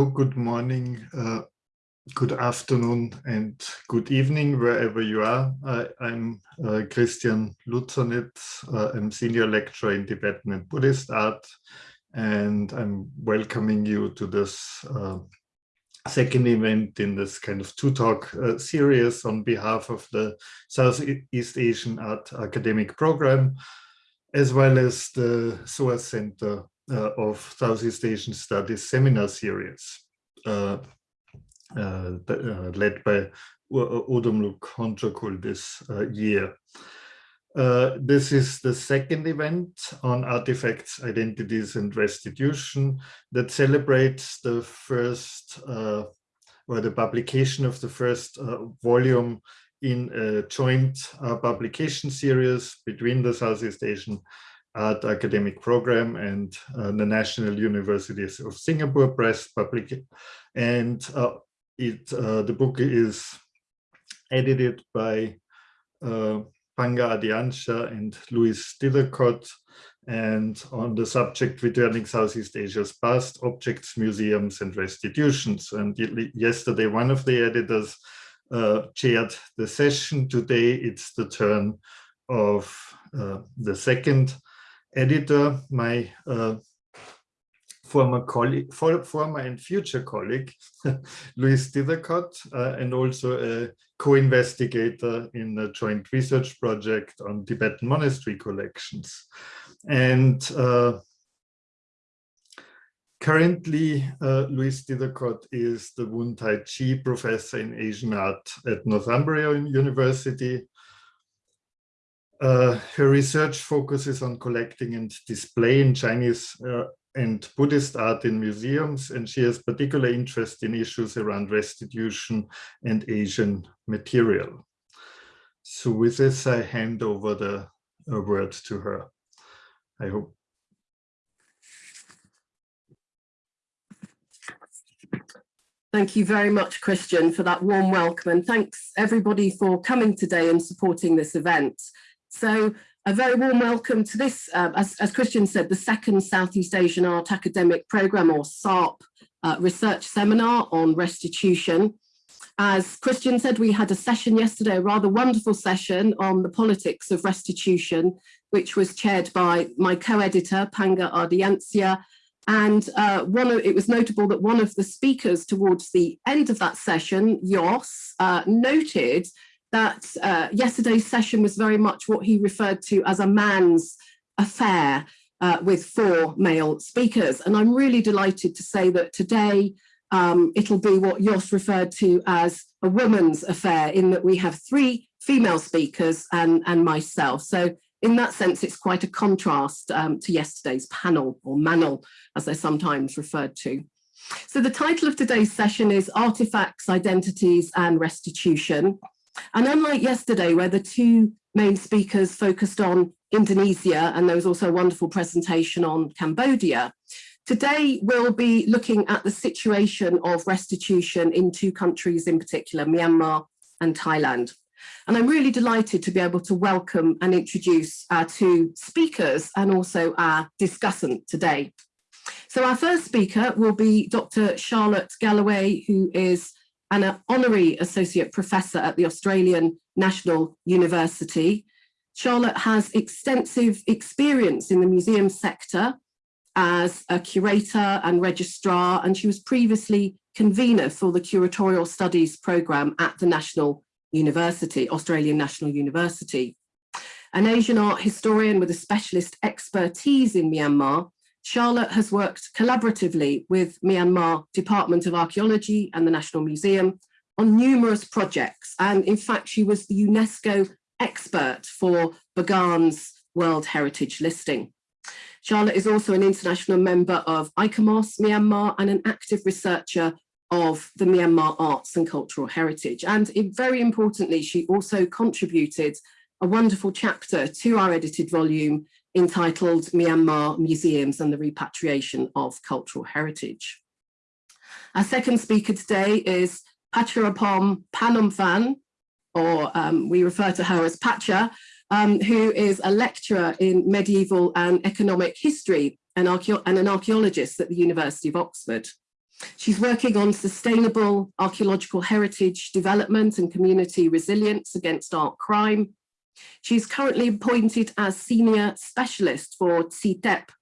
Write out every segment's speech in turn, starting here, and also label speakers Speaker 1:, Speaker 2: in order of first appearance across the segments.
Speaker 1: Good morning, uh, good afternoon and good evening wherever you are. I, am uh, Christian Luczanits. Uh, I'm senior lecturer in Tibetan and Buddhist art and I'm welcoming you to this uh, second event in this kind of two-talk uh, series on behalf of the Southeast Asian Art Academic Program as well as the SOAS Center uh, of Southeast Asian Studies seminar series uh, uh, led by Udumluk Honchokul this year. Uh, this is the second event on artifacts, identities and restitution that celebrates the first uh, or the publication of the first uh, volume in a joint publication series between the Southeast Asian Art Academic Program and uh, the National Universities of Singapore Press Public. And uh, it uh, the book is edited by uh, Panggah Ardiyansyah and Louise Tythacott and on the subject returning Southeast Asia's past objects, museums and restitutions. And yesterday, one of the editors uh, chaired the session. Today, it's the turn of uh, the second editor, my uh, former colleague, former and future colleague, Louise Tythacott, uh, and also a co-investigator in a joint research project on Tibetan monastery collections. And uh, currently, uh, Louis Dithacott is the Woon Tai Jee Professor in Asian Art at Northumbria University uh, her research focuses on collecting and displaying Chinese uh, and Buddhist art in museums, and she has particular interest in issues around restitution and Asian material. So with this, I hand over the uh, word to her. I hope.
Speaker 2: Thank you very much, Christian, for that warm welcome. And thanks everybody for coming today and supporting this event. So a very warm welcome to this, uh, as, as, Christian said, the second Southeast Asian Art Academic Programme or SARP uh, research seminar on restitution. As Christian said, we had a session yesterday, a rather wonderful session on the politics of restitution, which was chaired by my co-editor, Panggah Ardiyansyah. And uh, one of, it was notable that one of the speakers towards the end of that session, Jos, uh, noted that uh, yesterday's session was very much what he referred to as a man's affair uh, with four male speakers. And I'm really delighted to say that today um, it'll be what Jos referred to as a woman's affair in that we have three female speakers and, and myself. So in that sense, it's quite a contrast um, to yesterday's panel or manel, as they're sometimes referred to. So the title of today's session is Artifacts, Identities and Restitution. And unlike yesterday, where the two main speakers focused on Indonesia, and there was also a wonderful presentation on Cambodia, today we'll be looking at the situation of restitution in two countries in particular, Myanmar and Thailand. And I'm really delighted to be able to welcome and introduce our two speakers and also our discussant today. So our first speaker will be Dr. Charlotte Galloway, who is and an honorary associate professor at the Australian National University. Charlotte has extensive experience in the museum sector as a curator and registrar, and she was previously convener for the curatorial studies program at the National University, Australian National University. An Asian art historian with a specialist expertise in Myanmar, Charlotte has worked collaboratively with Myanmar Department of Archaeology and the National Museum on numerous projects. And in fact, she was the UNESCO expert for Bagan's World Heritage listing. Charlotte is also an international member of ICOMOS Myanmar and an active researcher of the Myanmar arts and cultural heritage. And it, very importantly, she also contributed a wonderful chapter to our edited volume entitled Myanmar Museums and the Repatriation of Cultural Heritage. Our second speaker today is Phacharaphorn Phanomvan, or um, we refer to her as Pacha, um, who is a lecturer in medieval and economic history and, and an archaeologist at the University of Oxford. She's working on sustainable archaeological heritage development and community resilience against art crime. She's currently appointed as senior specialist for Tep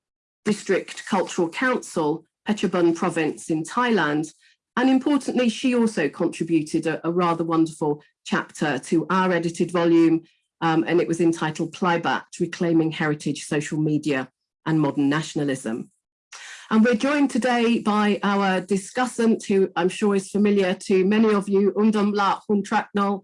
Speaker 2: District Cultural Council, Phetchabun province in Thailand. And importantly, she also contributed a, a rather wonderful chapter to our edited volume, um, and it was entitled Plybat, Reclaiming Heritage, Social Media and Modern Nationalism. And we're joined today by our discussant, who I'm sure is familiar to many of you, Undam La Huntraknol,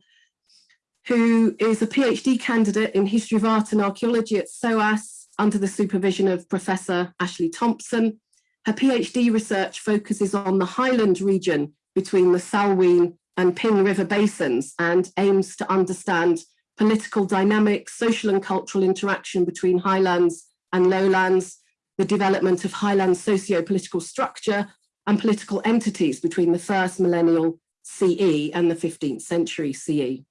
Speaker 2: who is a PhD candidate in History of Art and Archaeology at SOAS under the supervision of Professor Ashley Thompson. Her PhD research focuses on the highland region between the Salween and Ping River basins and aims to understand political dynamics, social and cultural interaction between highlands and lowlands, the development of highland socio-political structure and political entities between the first millennial CE and the 15th century CE.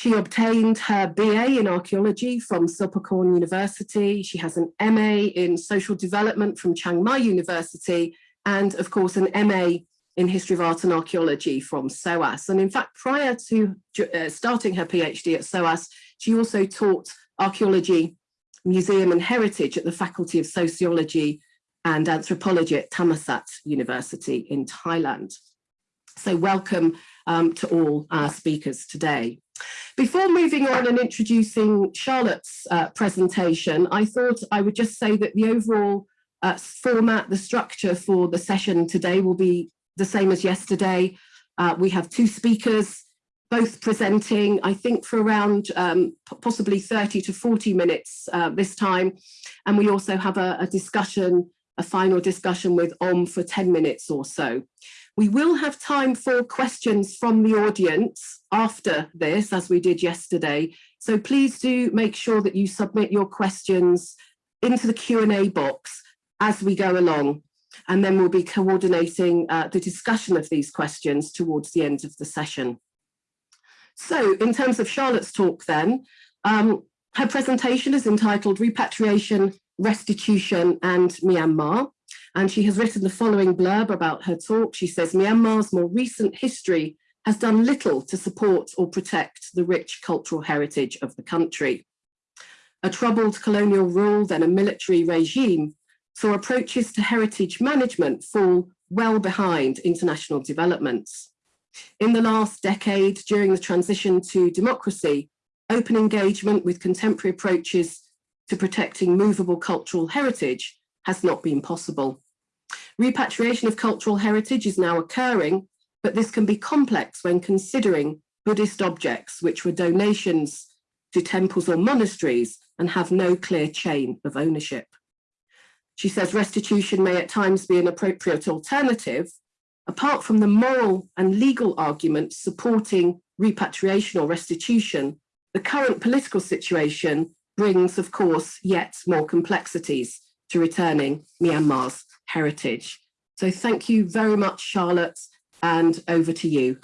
Speaker 2: She obtained her BA in archaeology from Silpakorn University. She has an MA in social development from Chiang Mai University, and of course an MA in history of art and archaeology from SOAS. And in fact, prior to uh, starting her PhD at SOAS, she also taught archaeology Museum and Heritage at the Faculty of Sociology and Anthropology at Thammasat University in Thailand. So welcome um, to all our speakers today. Before moving on and introducing Charlotte's uh, presentation, I thought I would just say that the overall uh, format, the structure for the session today will be the same as yesterday. Uh, we have two speakers, both presenting, I think for around um, possibly 30 to 40 minutes uh, this time. And we also have a, a, discussion, a final discussion with Om for 10 minutes or so. We will have time for questions from the audience after this, as we did yesterday. So please do make sure that you submit your questions into the Q&A box as we go along. And then we'll be coordinating uh, the discussion of these questions towards the end of the session. So in terms of Charlotte's talk then, um, her presentation is entitled Repatriation, Restitution and Myanmar. And she has written the following blurb about her talk. She says, Myanmar's more recent history has done little to support or protect the rich cultural heritage of the country. A troubled colonial rule, then a military regime, saw approaches to heritage management fall well behind international developments. In the last decade, during the transition to democracy, open engagement with contemporary approaches to protecting movable cultural heritage has not been possible. Repatriation of cultural heritage is now occurring, but this can be complex when considering Buddhist objects which were donations to temples or monasteries and have no clear chain of ownership. She says restitution may at times be an appropriate alternative, apart from the moral and legal arguments supporting repatriation or restitution, the current political situation brings, of course, yet more complexities to returning Myanmar's heritage. So thank you very much, Charlotte, and over to you.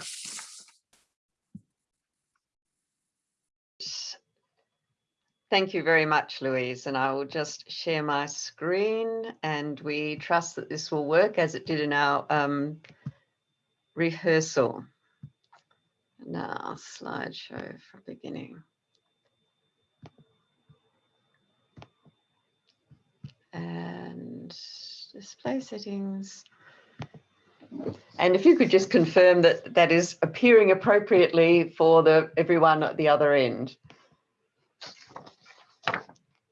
Speaker 3: Thank you very much, Louise. And I will just share my screen and we trust that this will work as it did in our um, rehearsal. Now, slideshow from beginning. And display settings. And if you could just confirm that that is appearing appropriately for the everyone at the other end.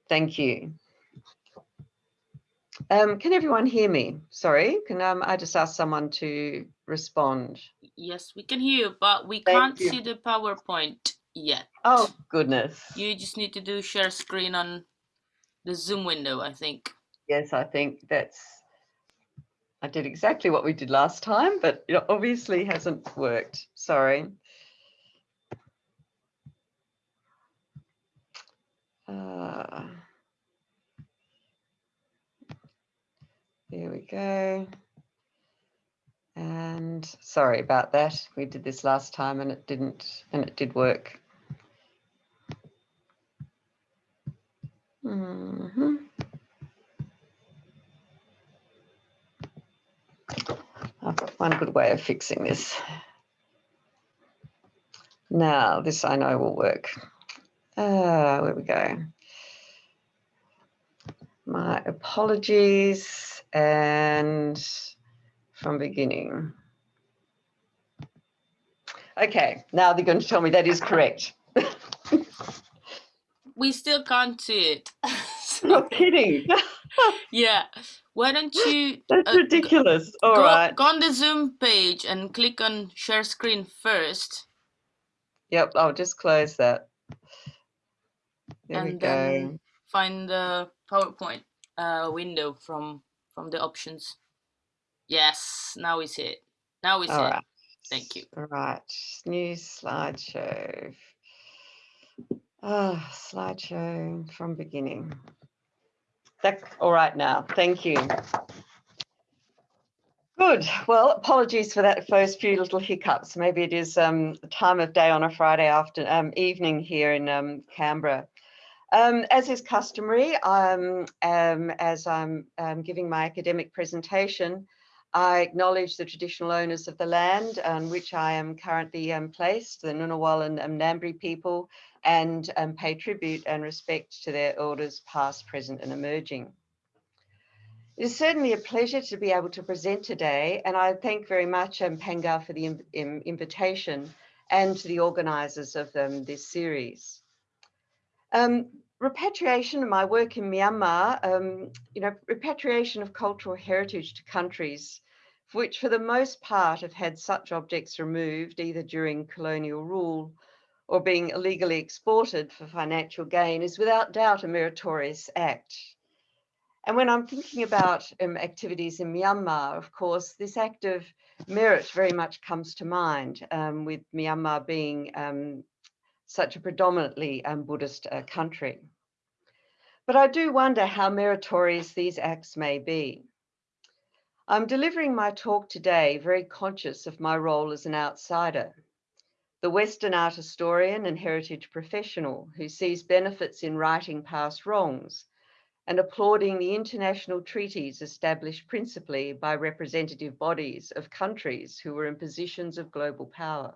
Speaker 3: Thank you. Um, can everyone hear me? Sorry, can um, I just ask someone to respond?
Speaker 4: Yes, we can hear you, but we
Speaker 3: Thank
Speaker 4: can't
Speaker 3: you.
Speaker 4: see the PowerPoint yet.
Speaker 3: Oh, goodness.
Speaker 4: You just need to do share screen on the Zoom window, I think.
Speaker 3: Yes, I think that's, I did exactly what we did last time, but it obviously hasn't worked. Sorry. Uh, we go. And sorry about that. We did this last time and it didn't, and it did work. Mhm. I've got one good way of fixing this. Now, this I know will work. Uh, where we go. My apologies and from beginning. Okay, now they're going to tell me that is correct.
Speaker 4: We still can't see it.
Speaker 3: Not kidding.
Speaker 4: yeah. Why don't you
Speaker 3: That's
Speaker 4: uh,
Speaker 3: ridiculous. All
Speaker 4: go,
Speaker 3: right.
Speaker 4: go on the Zoom page and click on share screen first,
Speaker 3: Yep, I'll just close that. There we go.
Speaker 4: then find the PowerPoint uh, window from from the options. Yes, now we see it. Now we see
Speaker 3: All
Speaker 4: it.
Speaker 3: right.
Speaker 4: Thank you.
Speaker 3: All right. New slideshow. Ah, slideshow from beginning. That, all right now. Thank you. Good. Well, apologies for that first few little hiccups. Maybe it is um, time of day on a Friday after um, evening here in um, Canberra. Um, as is customary, um, um, as I'm um, giving my academic presentation, I acknowledge the traditional owners of the land on which I am currently um, placed, the Ngunnawal and Ngambri people, and um, pay tribute and respect to their elders past, present and emerging. It is certainly a pleasure to be able to present today, and I thank very much um, Panggah for the in- in- invitation and to the organisers of um, this series. Um, repatriation and my work in Myanmar, um, you know, repatriation of cultural heritage to countries which for the most part have had such objects removed either during colonial rule or being illegally exported for financial gain is without doubt a meritorious act. And when I'm thinking about um, activities in Myanmar, of course, this act of merit very much comes to mind, um, with Myanmar being um, such a predominantly um, Buddhist uh, country. But I do wonder how meritorious these acts may be. I'm delivering my talk today very conscious of my role as an outsider, the Western art historian and heritage professional who sees benefits in righting past wrongs and applauding the international treaties established principally by representative bodies of countries who were in positions of global power.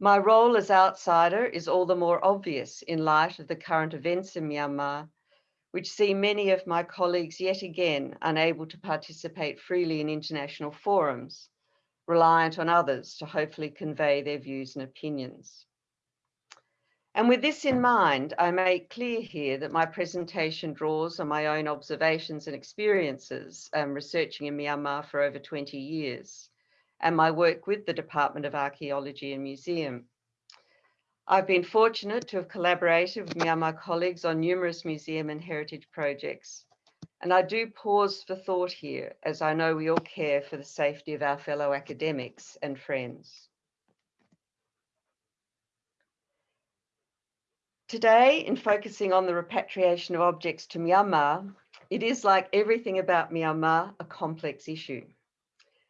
Speaker 3: My role as outsider is all the more obvious in light of the current events in Myanmar which see many of my colleagues yet again unable to participate freely in international forums, reliant on others to hopefully convey their views and opinions. And with this in mind, I make clear here that my presentation draws on my own observations and experiences um, researching in Myanmar for over 20 years, and my work with the Department of Archaeology and Museum. I've been fortunate to have collaborated with Myanmar colleagues on numerous museum and heritage projects. And I do pause for thought here, as I know we all care for the safety of our fellow academics and friends. Today, in focusing on the repatriation of objects to Myanmar, it is like everything about Myanmar, a complex issue.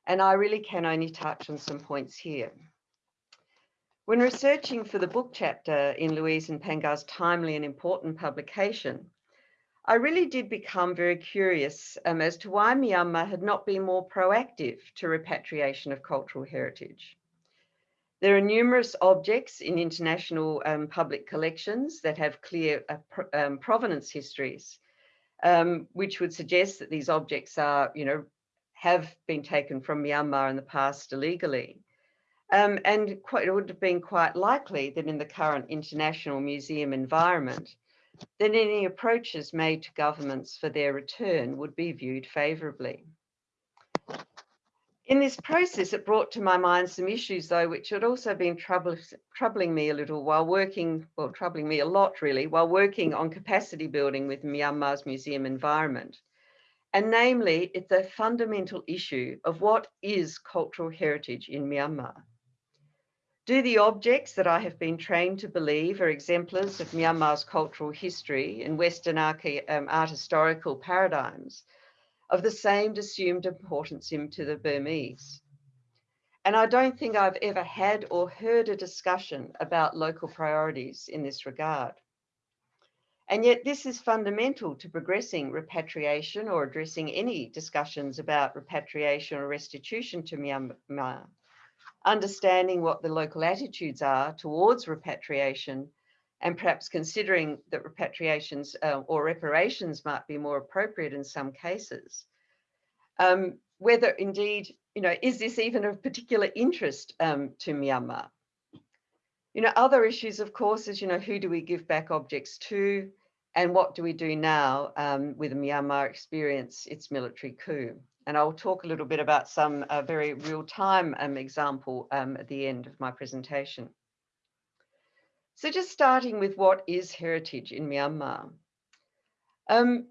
Speaker 3: And I really can only touch on some points here. When researching for the book chapter in Louise and Panggah's timely and important publication, I really did become very curious um, as to why Myanmar had not been more proactive to repatriation of cultural heritage. There are numerous objects in international um, public collections that have clear uh, pro um, provenance histories, um, which would suggest that these objects are, you know, have been taken from Myanmar in the past illegally. Um, and quite, it would have been quite likely that in the current international museum environment, that any approaches made to governments for their return would be viewed favourably. In this process, it brought to my mind some issues, though, which had also been troubling me a little while working, well, troubling me a lot really, while working on capacity building with Myanmar's museum environment. And namely, it's a fundamental issue of what is cultural heritage in Myanmar. Do the objects that I have been trained to believe are exemplars of Myanmar's cultural history and Western um, art historical paradigms of the same assumed importance to the Burmese? And I don't think I've ever had or heard a discussion about local priorities in this regard. And yet this is fundamental to progressing repatriation or addressing any discussions about repatriation or restitution to Myanmar. Understanding what the local attitudes are towards repatriation and perhaps considering that repatriations uh, or reparations might be more appropriate in some cases. Um, whether indeed, you know, is this even of particular interest um, to Myanmar? You know, other issues, of course, is, you know, who do we give back objects to? and what do we do now um, with Myanmar experience its military coup? And I'll talk a little bit about some uh, very real-time um, example um, at the end of my presentation. So just starting with what is heritage in Myanmar. Um,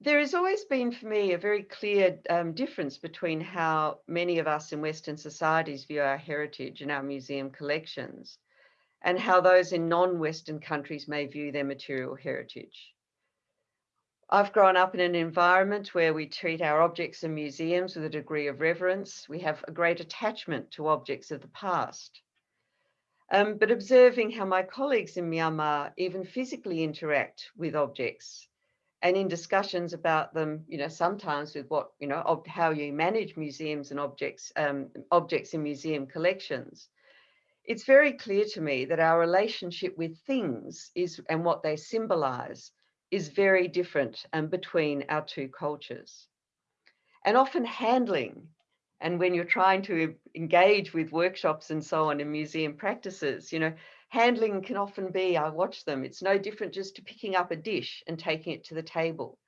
Speaker 3: there has always been for me a very clear um, difference between how many of us in Western societies view our heritage and our museum collections and how those in non-Western countries may view their material heritage. I've grown up in an environment where we treat our objects and museums with a degree of reverence. We have a great attachment to objects of the past. Um, but observing how my colleagues in Myanmar even physically interact with objects and in discussions about them, you know, sometimes with what, you know, how you manage museums and objects, um, objects in museum collections, it's very clear to me that our relationship with things is and what they symbolize is very different um, between our two cultures. And often handling, and when you're trying to engage with workshops and so on in museum practices, you know, handling can often be, I watch them, it's no different just to picking up a dish and taking it to the table.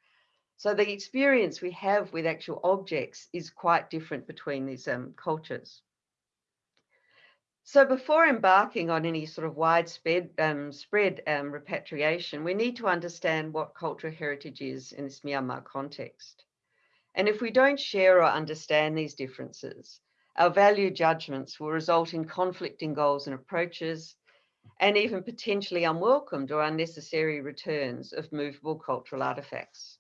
Speaker 3: So the experience we have with actual objects is quite different between these um, cultures. So before embarking on any sort of widespread um, spread um, repatriation, we need to understand what cultural heritage is in this Myanmar context. And if we don't share or understand these differences, our value judgments will result in conflicting goals and approaches, and even potentially unwelcomed or unnecessary returns of movable cultural artifacts.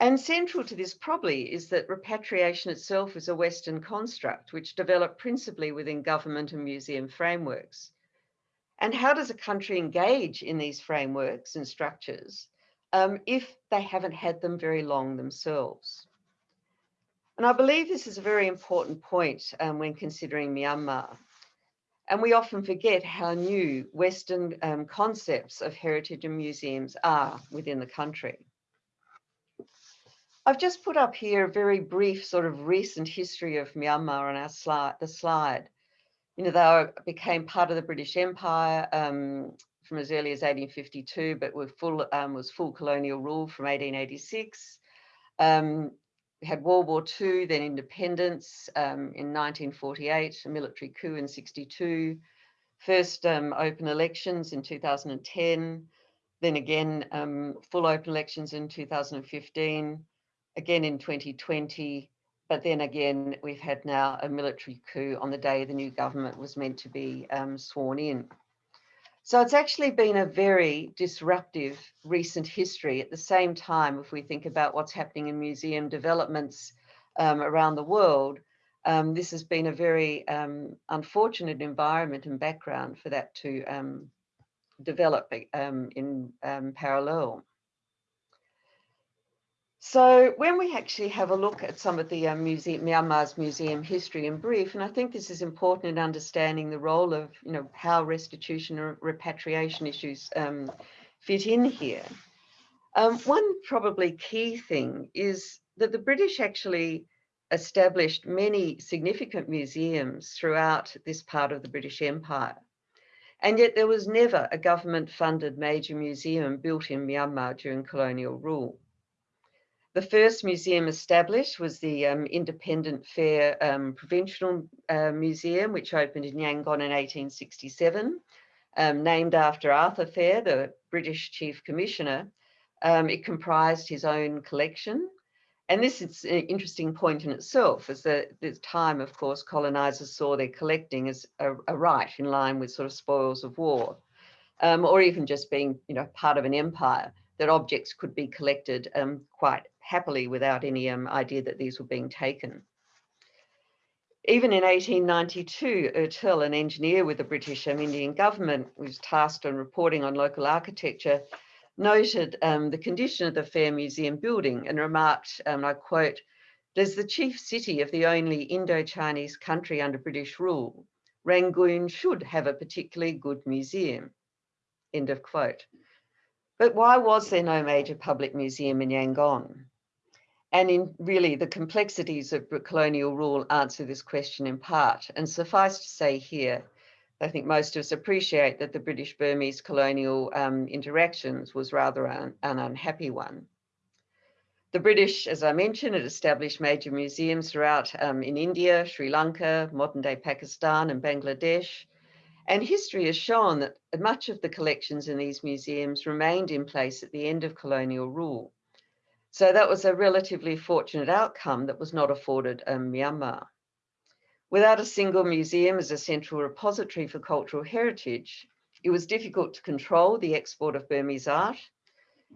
Speaker 3: And central to this probably is that repatriation itself is a Western construct which developed principally within government and museum frameworks. And how does a country engage in these frameworks and structures um, if they haven't had them very long themselves? And I believe this is a very important point um, when considering Myanmar. And we often forget how new Western um, concepts of heritage and museums are within the country. I've just put up here a very brief sort of recent history of Myanmar on our slide, the slide. You know, they became part of the British Empire um, from as early as 1852, but were full, um, was full colonial rule from 1886. Um, had World War II, then independence um, in 1948, a military coup in 62, first um, open elections in 2010, then again um, full open elections in 2015, again in 2020, but then again, we've had now a military coup on the day the new government was meant to be um, sworn in. So it's actually been a very disruptive recent history. At the same time, if we think about what's happening in museum developments um, around the world, um, this has been a very um, unfortunate environment and background for that to um, develop um, in um, parallel. So when we actually have a look at some of the um, museum, Myanmar's museum history in brief, and I think this is important in understanding the role of, you know, how restitution or repatriation issues um, fit in here. Um, one probably key thing is that the British actually established many significant museums throughout this part of the British Empire. And yet there was never a government funded major museum built in Myanmar during colonial rule. The first museum established was the um, Independent Phayre um, Provincial uh, Museum, which opened in Yangon in 1867, um, named after Arthur Phayre, the British Chief Commissioner. Um, it comprised his own collection. And this is an interesting point in itself, as the, the time, of course, colonisers saw their collecting as a, a, right in line with sort of spoils of war, um, or even just being, you know, part of an empire that objects could be collected um, quite happily without any um, idea that these were being taken. Even in 1892, Oertel, an engineer with the British um, Indian government, was tasked on reporting on local architecture, noted um, the condition of the Phayre Museum building and remarked, and I quote, as the chief city of the only Indo-Chinese country under British rule, Rangoon should have a particularly good museum. End of quote. But why was there no major public museum in Yangon? And in really the complexities of colonial rule answer this question in part. And suffice to say here, I think most of us appreciate that the British Burmese colonial um, interactions was rather an, an unhappy one. The British, as I mentioned, had established major museums throughout um, in India, Sri Lanka, modern day Pakistan and Bangladesh. And history has shown that much of the collections in these museums remained in place at the end of colonial rule. So that was a relatively fortunate outcome that was not afforded um, Myanmar. Without a single museum as a central repository for cultural heritage, it was difficult to control the export of Burmese art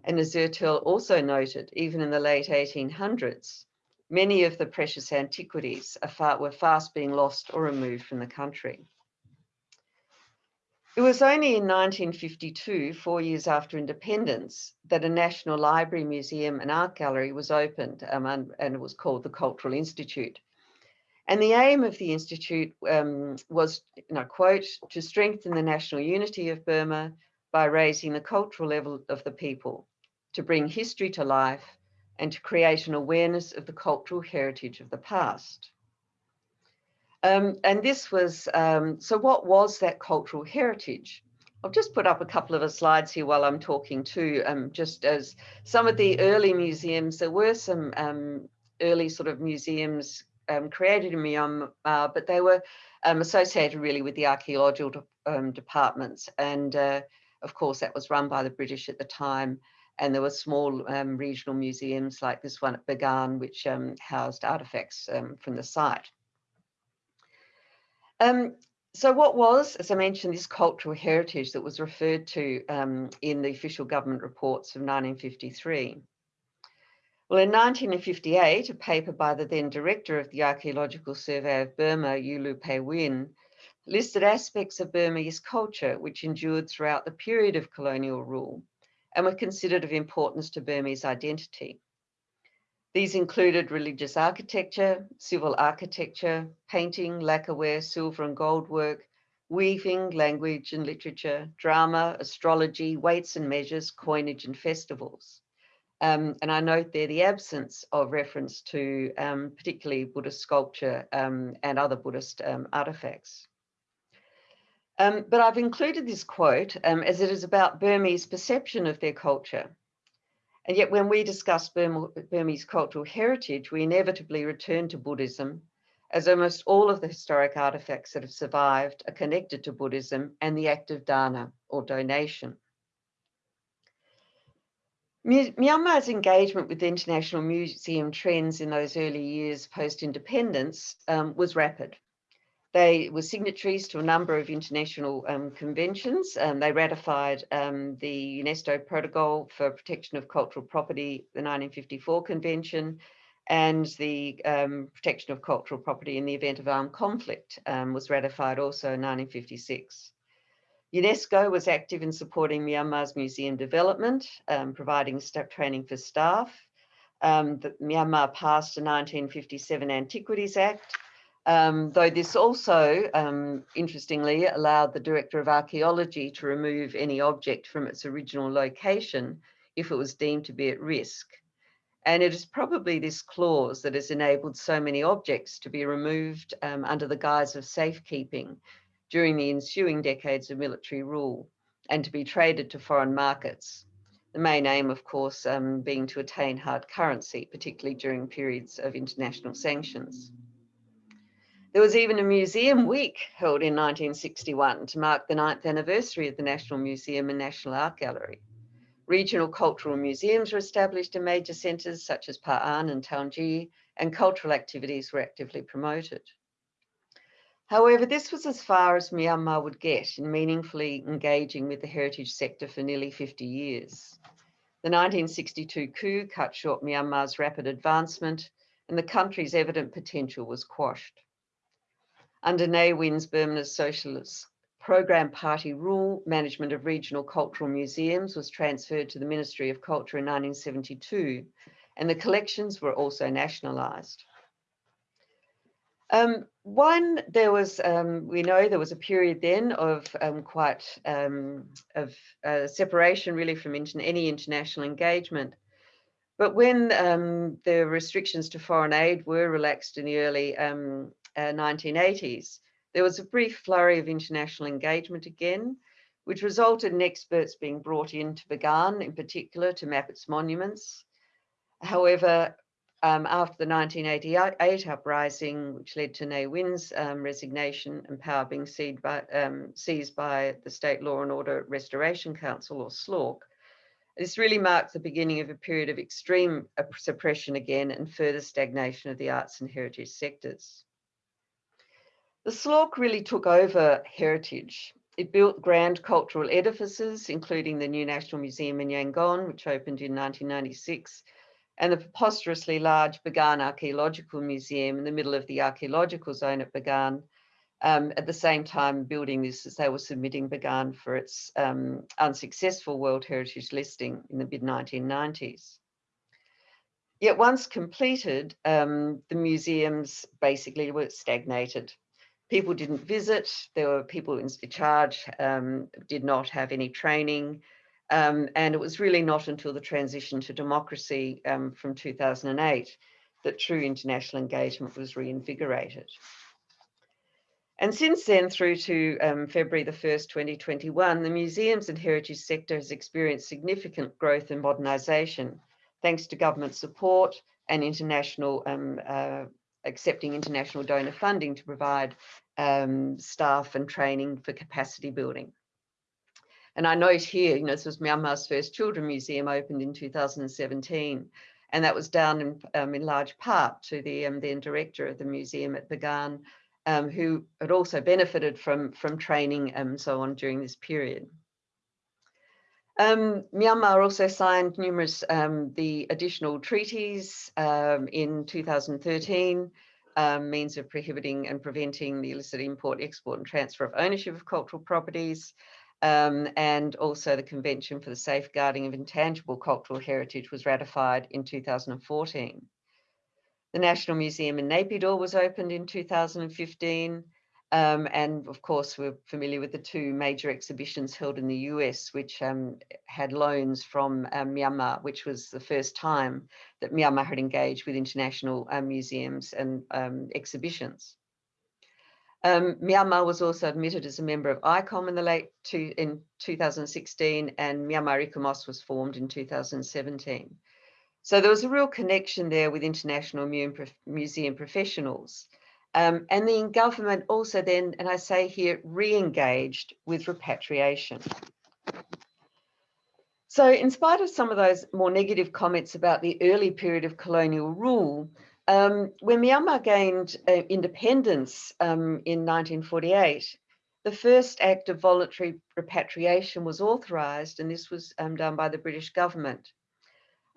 Speaker 3: and as Oertel also noted, even in the late 1800s, many of the precious antiquities far, were fast being lost or removed from the country. It was only in 1952, four years after independence, that a National Library, Museum and Art Gallery was opened um, and, and, it was called the Cultural Institute. And the aim of the Institute um, was, and I quote, to strengthen the national unity of Burma by raising the cultural level of the people, to bring history to life, and to create an awareness of the cultural heritage of the past. Um, and this was, um, so what was that cultural heritage? I'll just put up a couple of slides here while I'm talking too, um, just as some of the early museums, there were some um, early sort of museums um, created in Myanmar, but they were um, associated really with the archaeological departments. And uh, of course, that was run by the British at the time. And there were small regional museums like this one at Bagan, which housed artifacts from the site. Um, so what was, as I mentioned, this cultural heritage that was referred to um, in the official government reports of 1953? Well, in 1958, a paper by the then director of the Archaeological Survey of Burma, U Lu Pe Win, listed aspects of Burmese culture which endured throughout the period of colonial rule and were considered of importance to Burmese identity. These included religious architecture, civil architecture, painting, lacquerware, silver and gold work, weaving, language and literature, drama, astrology, weights and measures, coinage and festivals. Um, and I note there the absence of reference to um, particularly Buddhist sculpture um, and other Buddhist um, artifacts. Um, but I've included this quote um, as it is about Burmese perception of their culture. And yet when we discuss Burma, Burmese cultural heritage, we inevitably return to Buddhism, as almost all of the historic artifacts that have survived are connected to Buddhism and the act of dana, or donation. Myanmar's engagement with international museum trends in those early years post-independence um, was rapid. They were signatories to a number of international um, conventions. Um, they ratified um, the UNESCO Protocol for Protection of Cultural Property, the 1954 Convention, and the um, Protection of Cultural Property in the event of armed conflict um, was ratified also in 1956. UNESCO was active in supporting Myanmar's museum development, um, providing training for staff. the, Myanmar passed the 1957 Antiquities Act, um, though this also, um, interestingly, allowed the Director of Archaeology to remove any object from its original location if it was deemed to be at risk. And it is probably this clause that has enabled so many objects to be removed um, under the guise of safekeeping during the ensuing decades of military rule and to be traded to foreign markets. The main aim, of course, um, being to attain hard currency, particularly during periods of international sanctions. There was even a museum week held in 1961 to mark the ninth anniversary of the National Museum and National Art Gallery. Regional cultural museums were established in major centres such as Pa'an and Taunggyi, and cultural activities were actively promoted. However, this was as far as Myanmar would get in meaningfully engaging with the heritage sector for nearly 50 years. The 1962 coup cut short Myanmar's rapid advancement and the country's evident potential was quashed. Under Ne Win's Burma's Socialist Program Party rule, management of regional cultural museums was transferred to the Ministry of Culture in 1972, and the collections were also nationalised. Um, one, there was, um, we know there was a period then of um, quite um, of uh, separation really from inter any international engagement. But when um, the restrictions to foreign aid were relaxed in the early um, uh, 1980s, there was a brief flurry of international engagement again, which resulted in experts being brought in to Bagan in particular to map its monuments. However, um, after the 1988 uprising, which led to Ne Win's um, resignation and power being seized by, um, seized by, the State Law and Order Restoration Council, or SLORC, this really marked the beginning of a period of extreme suppression again and further stagnation of the arts and heritage sectors. The SLORC really took over heritage. It built grand cultural edifices, including the new National Museum in Yangon, which opened in 1996, and the preposterously large Bagan Archaeological Museum in the middle of the archaeological zone at Bagan, um, at the same time building this as they were submitting Bagan for its um, unsuccessful World Heritage listing in the mid-1990s. Yet once completed, um, the museums basically were stagnated. People didn't visit, there were people in charge, um, did not have any training, um, and it was really not until the transition to democracy um, from 2008 that true international engagement was reinvigorated. And since then, through to um, February the 1st, 2021, the museums and heritage sector has experienced significant growth and modernisation, thanks to government support and international um, uh, accepting international donor funding to provide um, staff and training for capacity building. And I note here, you know, this was Myanmar's first children museum opened in 2017. And that was down in, um, in large part to the um, then director of the museum at Bagan, um, who had also benefited from, from training and so on during this period. Um, Myanmar also signed numerous um, the additional treaties um, in 2013, um, means of prohibiting and preventing the illicit import, export and transfer of ownership of cultural properties, um, and also the Convention for the Safeguarding of Intangible Cultural Heritage was ratified in 2014. The National Museum in Naypyidaw was opened in 2015. Um, and of course, we're familiar with the two major exhibitions held in the US, which um, had loans from um, Myanmar, which was the first time that Myanmar had engaged with international um, museums and um, exhibitions. Um, Myanmar was also admitted as a member of ICOM in the late two, in 2016 and Myanmar ICOMOS was formed in 2017. So there was a real connection there with international museum professionals. Um, and the government also then, and I say here, re-engaged with repatriation. So in spite of some of those more negative comments about the early period of colonial rule, um, when Myanmar gained uh, independence um, in 1948, the first act of voluntary repatriation was authorised, and this was um, done by the British government.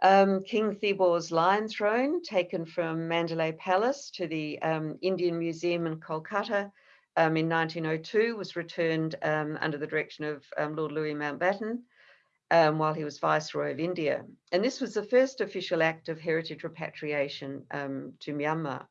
Speaker 3: Um, King Thibaw's lion throne, taken from Mandalay Palace to the um, Indian Museum in Kolkata um, in 1902, was returned under the direction of Lord Louis Mountbatten um, while he was Viceroy of India. And this was the first official act of heritage repatriation um, to Myanmar.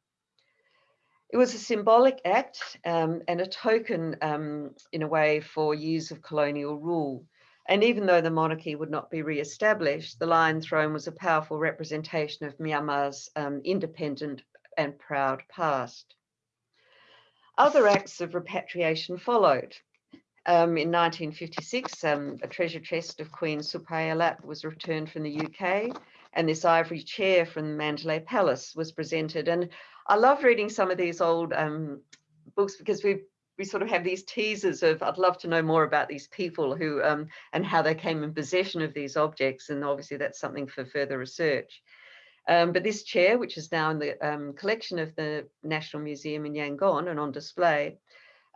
Speaker 3: It was a symbolic act um, and a token, um, in a way, for years of colonial rule. And even though the monarchy would not be re-established, the Lion Throne was a powerful representation of Myanmar's um, independent and proud past. Other acts of repatriation followed. Um, in 1956, um, a treasure chest of Queen Supayalat was returned from the UK and this ivory chair from Mandalay Palace was presented. And I love reading some of these old um, books because we we sort of have these teasers of I'd love to know more about these people who um, and how they came in possession of these objects. And obviously that's something for further research. Um, but this chair, which is now in the um, collection of the National Museum in Yangon and on display,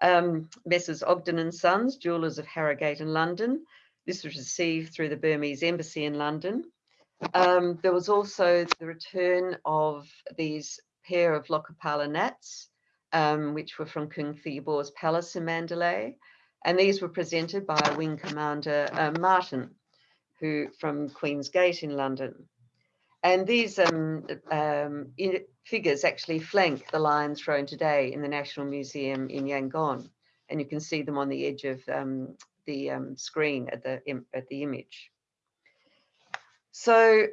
Speaker 3: um, Messrs Ogden and Sons, jewellers of Harrogate in London. This was received through the Burmese embassy in London. Um, there was also the return of these pair of Lokapala nats um, which were from King Thibaw's palace in Mandalay. And these were presented by Wing Commander uh, Martin, who from Queen's Gate in London. And these um, um, figures actually flank the lion throne today in the National Museum in Yangon. And you can see them on the edge of um, the um, screen at the, at the image. So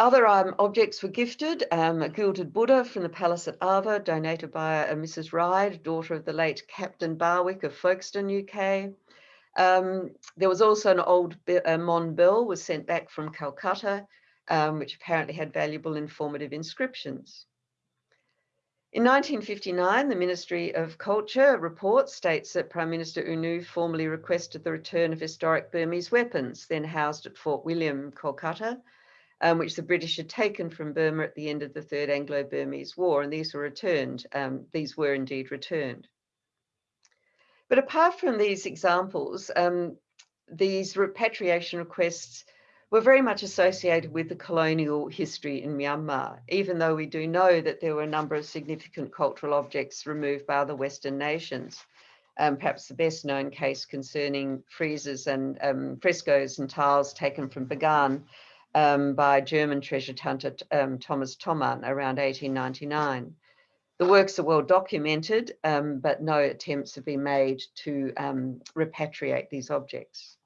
Speaker 3: other um, objects were gifted, um, a gilded Buddha from the palace at Ava, donated by a Mrs. Ride, daughter of the late Captain Barwick of Folkestone, UK. Um, there was also an old uh, Mon bell was sent back from Calcutta, um, which apparently had valuable informative inscriptions. In 1959, the Ministry of Culture report states that Prime Minister U Nu formally requested the return of historic Burmese weapons, then housed at Fort William, Kolkata, um, which the British had taken from Burma at the end of the Third Anglo-Burmese War, and these were returned. Um, these were indeed returned. But apart from these examples, um, these repatriation requests were very much associated with the colonial history in Myanmar, even though we do know that there were a number of significant cultural objects removed by other Western nations. Um, perhaps the best known case concerning friezes and um, frescoes and tiles taken from Bagan um, by German treasure hunter um, Thomas Thomann around 1899. The works are well documented, um, but no attempts have been made to um, repatriate these objects.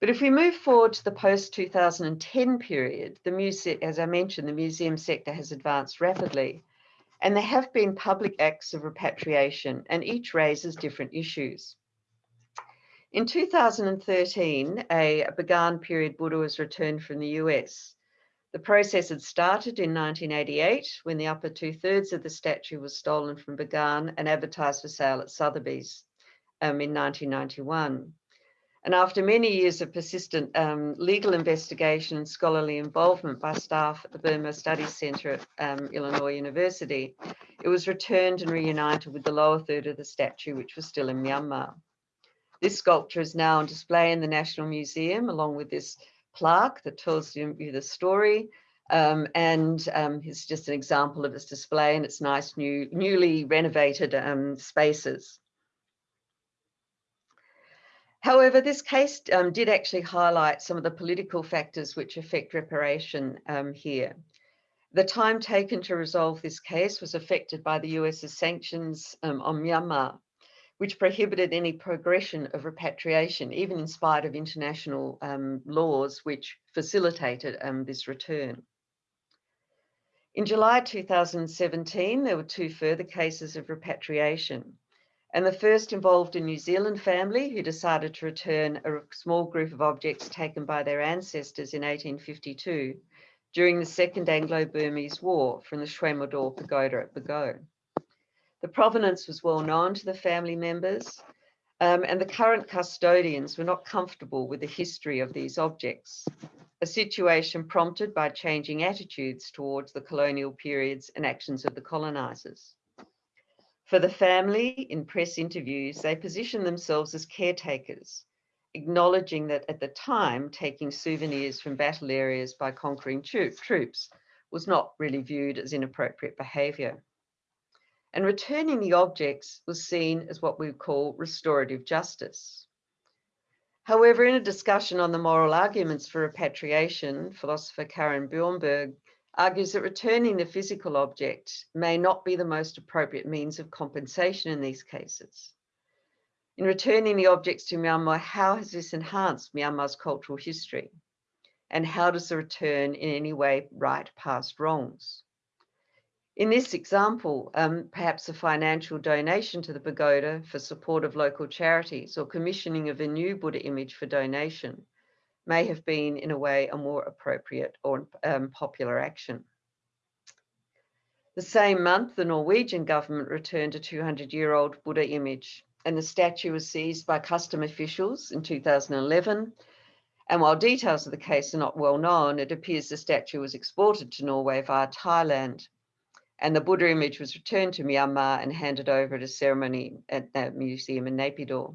Speaker 3: But if we move forward to the post-2010 period, the museum, as I mentioned, the museum sector has advanced rapidly, and there have been public acts of repatriation, and each raises different issues. In 2013, a Bagan period Buddha was returned from the US. The process had started in 1988 when the upper two thirds of the statue was stolen from Bagan and advertised for sale at Sotheby's um, in 1991. And after many years of persistent um, legal investigation and scholarly involvement by staff at the Burma Studies Centre at um, Illinois University, it was returned and reunited with the lower third of the statue, which was still in Myanmar. This sculpture is now on display in the National Museum, along with this plaque that tells you the story. Um, and um, it's just an example of its display and its nice new, newly renovated um, spaces. However, this case um, did actually highlight some of the political factors which affect reparation um, here. The time taken to resolve this case was affected by the US's sanctions um, on Myanmar which prohibited any progression of repatriation, even in spite of international um, laws which facilitated um, this return. In July 2017, there were two further cases of repatriation. And the first involved a New Zealand family who decided to return a small group of objects taken by their ancestors in 1852 during the Second Anglo-Burmese War from the Shwe Maor Pagoda at Bago. The provenance was well known to the family members, um, and the current custodians were not comfortable with the history of these objects, a situation prompted by changing attitudes towards the colonial periods and actions of the colonisers. For the family, in press interviews, they positioned themselves as caretakers, acknowledging that at the time, taking souvenirs from battle areas by conquering troops was not really viewed as inappropriate behaviour and returning the objects was seen as what we call restorative justice. However, in a discussion on the moral arguments for repatriation, philosopher Karen Bjornberg argues that returning the physical object may not be the most appropriate means of compensation in these cases. In returning the objects to Myanmar, how has this enhanced Myanmar's cultural history? And how does the return in any way right past wrongs? In this example, um, perhaps a financial donation to the pagoda for support of local charities or commissioning of a new Buddha image for donation may have been, in a way, a more appropriate or um, popular action. The same month, the Norwegian government returned a 200-year-old Buddha image and the statue was seized by custom officials in 2011. And while details of the case are not well known, it appears the statue was exported to Norway via Thailand and the Buddha image was returned to Myanmar and handed over at a ceremony at the museum in Naypyidaw.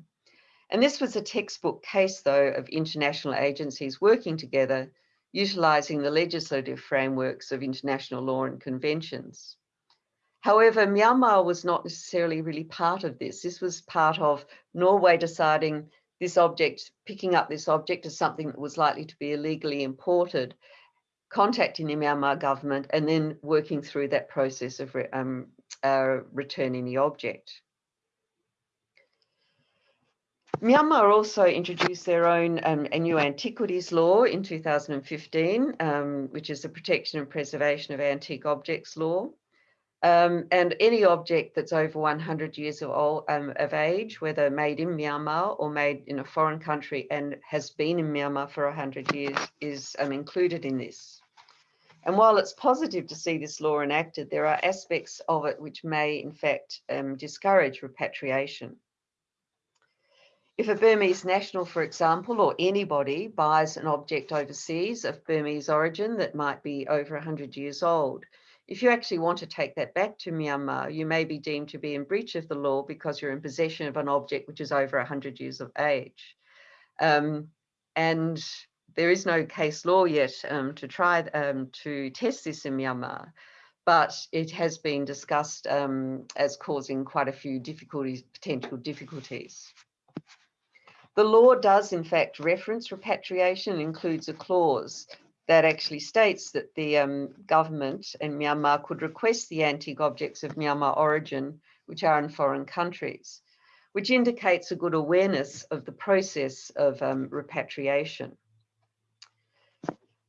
Speaker 3: And this was a textbook case, though, of international agencies working together, utilising the legislative frameworks of international law and conventions. However, Myanmar was not necessarily really part of this. This was part of Norway deciding this object, picking up this object as something that was likely to be illegally imported, contacting the Myanmar government and then working through that process of um, uh, returning the object. Myanmar also introduced their own um, new antiquities law in 2015, um, which is the protection and preservation of antique objects law. Um, and any object that's over 100 years of, old, um, of age, whether made in Myanmar or made in a foreign country and has been in Myanmar for 100 years, is um, included in this. And while it's positive to see this law enacted, there are aspects of it which may, in fact, um, discourage repatriation. If a Burmese national, for example, or anybody buys an object overseas of Burmese origin that might be over 100 years old, if you actually want to take that back to Myanmar, you may be deemed to be in breach of the law because you're in possession of an object which is over 100 years of age. Um, and there is no case law yet um, to try um, to test this in Myanmar, but it has been discussed um, as causing quite a few difficulties, potential difficulties. The law does in fact reference repatriation, includes a clause that actually states that the um, government in Myanmar could request the antique objects of Myanmar origin, which are in foreign countries, which indicates a good awareness of the process of um, repatriation.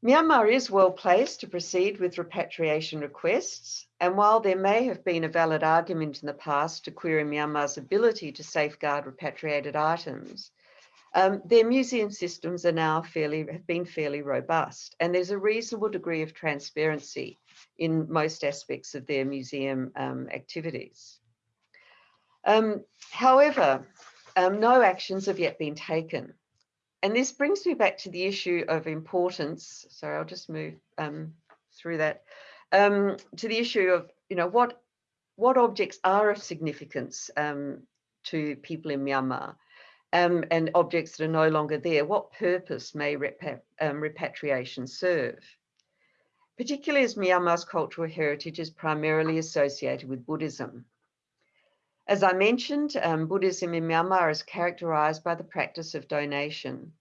Speaker 3: Myanmar is well placed to proceed with repatriation requests, and while there may have been a valid argument in the past to query Myanmar's ability to safeguard repatriated items, um, their museum systems are now fairly, have been fairly robust and there's a reasonable degree of transparency in most aspects of their museum um, activities. Um, however, um, no actions have yet been taken. And this brings me back to the issue of importance. Sorry, I'll just move um, through that. Um, to the issue of, you know, what, what objects are of significance to people in Myanmar? Um, and objects that are no longer there, what purpose may repa um, repatriation serve? Particularly as Myanmar's cultural heritage is primarily associated with Buddhism. As I mentioned, um, Buddhism in Myanmar is characterized by the practice of donation,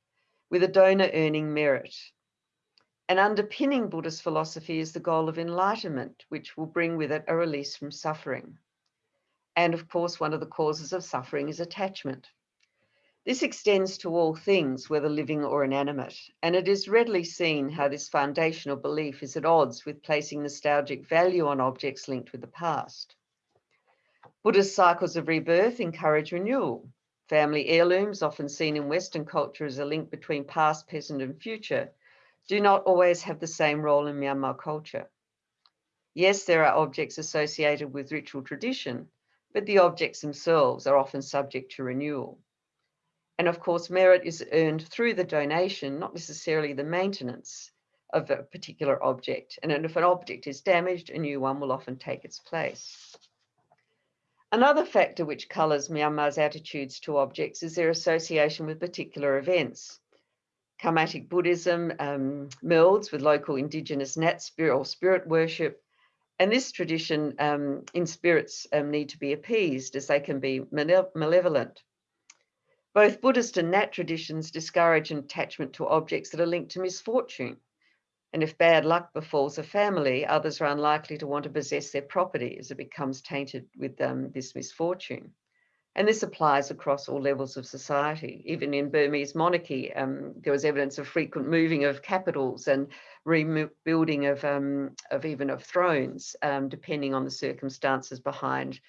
Speaker 3: with a donor earning merit. And underpinning Buddhist philosophy is the goal of enlightenment, which will bring with it a release from suffering. And of course, one of the causes of suffering is attachment. This extends to all things, whether living or inanimate, and it is readily seen how this foundational belief is at odds with placing nostalgic value on objects linked with the past. Buddhist cycles of rebirth encourage renewal. Family heirlooms, often seen in Western culture as a link between past, present and future, do not always have the same role in Myanmar culture. Yes, there are objects associated with ritual tradition, but the objects themselves are often subject to renewal. And of course, merit is earned through the donation, not necessarily the maintenance of a particular object. And if an object is damaged, a new one will often take its place. Another factor which colours Myanmar's attitudes to objects is their association with particular events. Karmatic Buddhism um, melds with local indigenous nat spirit or spirit worship, and this tradition um, in spirits um, need to be appeased as they can be malevolent. Both Buddhist and Nat traditions discourage attachment to objects that are linked to misfortune. And if bad luck befalls a family, others are unlikely to want to possess their property as it becomes tainted with um, this misfortune. And this applies across all levels of society. Even in Burmese monarchy, um, there was evidence of frequent moving of capitals and rebuilding of, um, of even of thrones, um, depending on the circumstances behind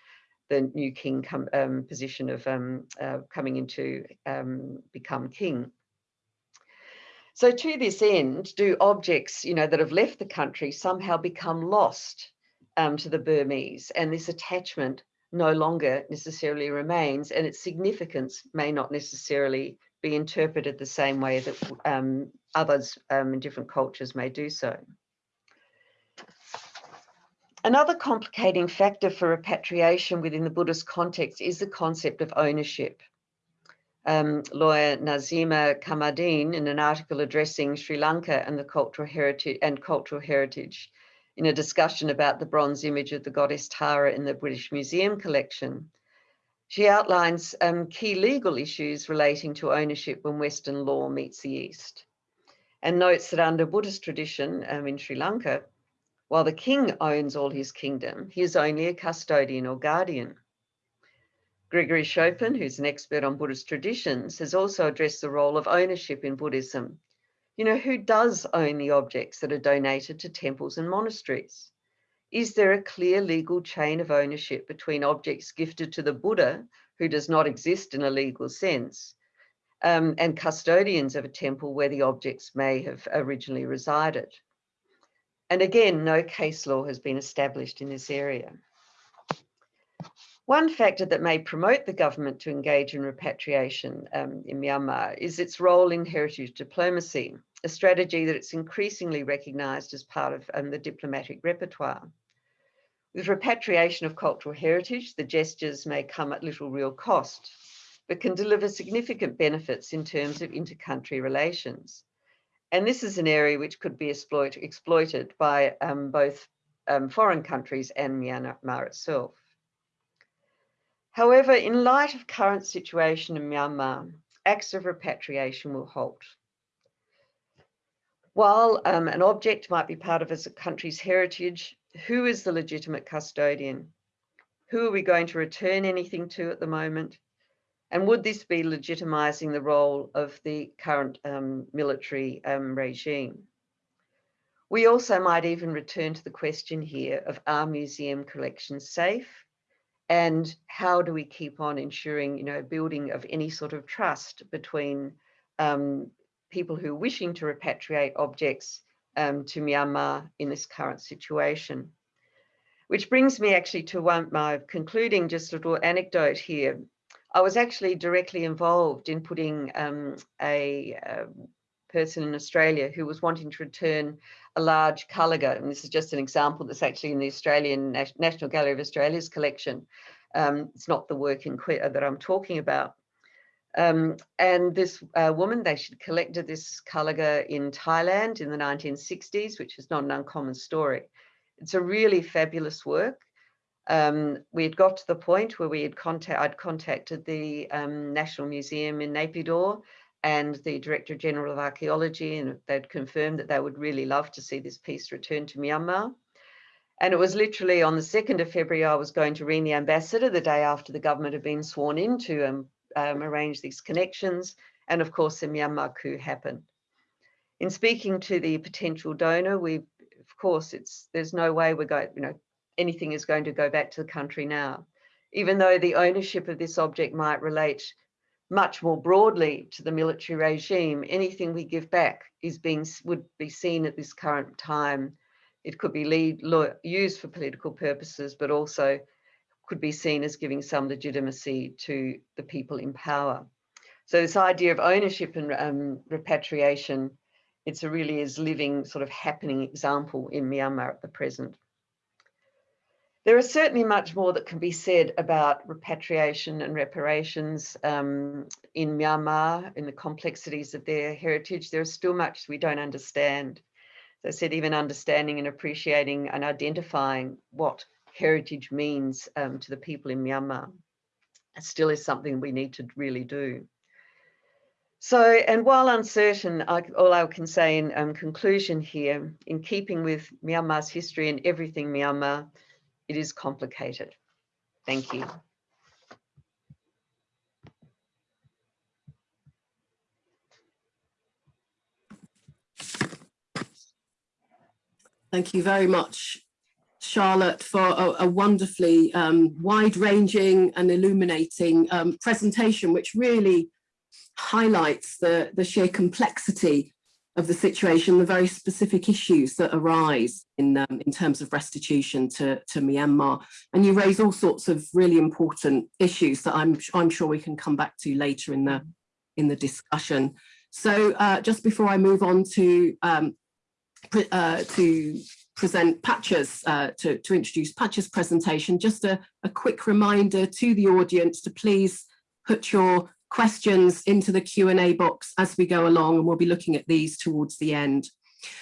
Speaker 3: the new king um, position of um, uh, coming into um, become king. So to this end, do objects, you know, that have left the country somehow become lost um, to the Burmese and this attachment no longer necessarily remains and its significance may not necessarily be interpreted the same way that um, others um, in different cultures may do so. Another complicating factor for repatriation within the Buddhist context is the concept of ownership. Um, lawyer Naazima Kamardeen, in an article addressing Sri Lanka and the cultural heritage and cultural heritage, in a discussion about the bronze image of the goddess Tara in the British Museum collection. She outlines um, key legal issues relating to ownership when Western law meets the East and notes that under Buddhist tradition um, in Sri Lanka, while the king owns all his kingdom, he is only a custodian or guardian. Gregory Schopen, who's an expert on Buddhist traditions, has also addressed the role of ownership in Buddhism. You know, who does own the objects that are donated to temples and monasteries? Is there a clear legal chain of ownership between objects gifted to the Buddha, who does not exist in a legal sense, um, and custodians of a temple where the objects may have originally resided? And again, no case law has been established in this area. One factor that may promote the government to engage in repatriation um, in Myanmar is its role in heritage diplomacy, a strategy that it's increasingly recognised as part of um, the diplomatic repertoire. With repatriation of cultural heritage, the gestures may come at little real cost, but can deliver significant benefits in terms of inter-country relations. And this is an area which could be exploit, exploited by um, both um, foreign countries and Myanmar itself. However, in light of current situation in Myanmar, acts of repatriation will halt. While um, an object might be part of a country's heritage, who is the legitimate custodian? Who are we going to return anything to at the moment? And would this be legitimizing the role of the current um, military um, regime? We also might even return to the question here of are museum collections safe? and how do we keep on ensuring, you know, building of any sort of trust between um, people who are wishing to repatriate objects um, to Myanmar in this current situation. Which brings me actually to one, my concluding just little anecdote here. I was actually directly involved in putting um, a, a, person in Australia who was wanting to return a large Kalaga, and this is just an example that's actually in the Australian National Gallery of Australia's collection. Um, it's not the work in that I'm talking about. Um, and this uh, woman, they should collected this Kalaga in Thailand in the 1960s, which is not an uncommon story. It's a really fabulous work. Um, we had got to the point where we had contact, I'd contacted the um, National Museum in Naypyidaw and the Director General of Archaeology, and they'd confirmed that they would really love to see this piece returned to Myanmar. And it was literally on the 2nd of February, I was going to ring the ambassador the day after the government had been sworn in to um, um, arrange these connections. And of course, the Myanmar coup happened. In speaking to the potential donor, we, of course, it's there's no way we're going, you know, anything is going to go back to the country now. Even though the ownership of this object might relate much more broadly to the military regime, anything we give back is being would be seen at this current time. It could be lead, used for political purposes, but also could be seen as giving some legitimacy to the people in power. So this idea of ownership and um, repatriation, it's a really is living sort of happening example in Myanmar at the present. There is certainly much more that can be said about repatriation and reparations um, in Myanmar, in the complexities of their heritage. There is still much we don't understand. As I said, even understanding and appreciating and identifying what heritage means um, to the people in Myanmar still is something we need to really do. So, and while uncertain, I, all I can say in um, conclusion here, in keeping with Myanmar's history and everything Myanmar, it is complicated. Thank you.
Speaker 2: Thank you very much, Charlotte, for a, a wonderfully um, wide-ranging and illuminating um, presentation, which really highlights the, the sheer complexity of the situation, the very specific issues that arise in, um, in terms of restitution to, to Myanmar. And you raise all sorts of really important issues that I'm, I'm sure we can come back to later in the, in the discussion. So uh, just before I move on to, um, uh, to present Patcha's, uh, to, to introduce Patcha's presentation, just a, a quick reminder to the audience to please put your questions into the Q&A box as we go along and we'll be looking at these towards the end.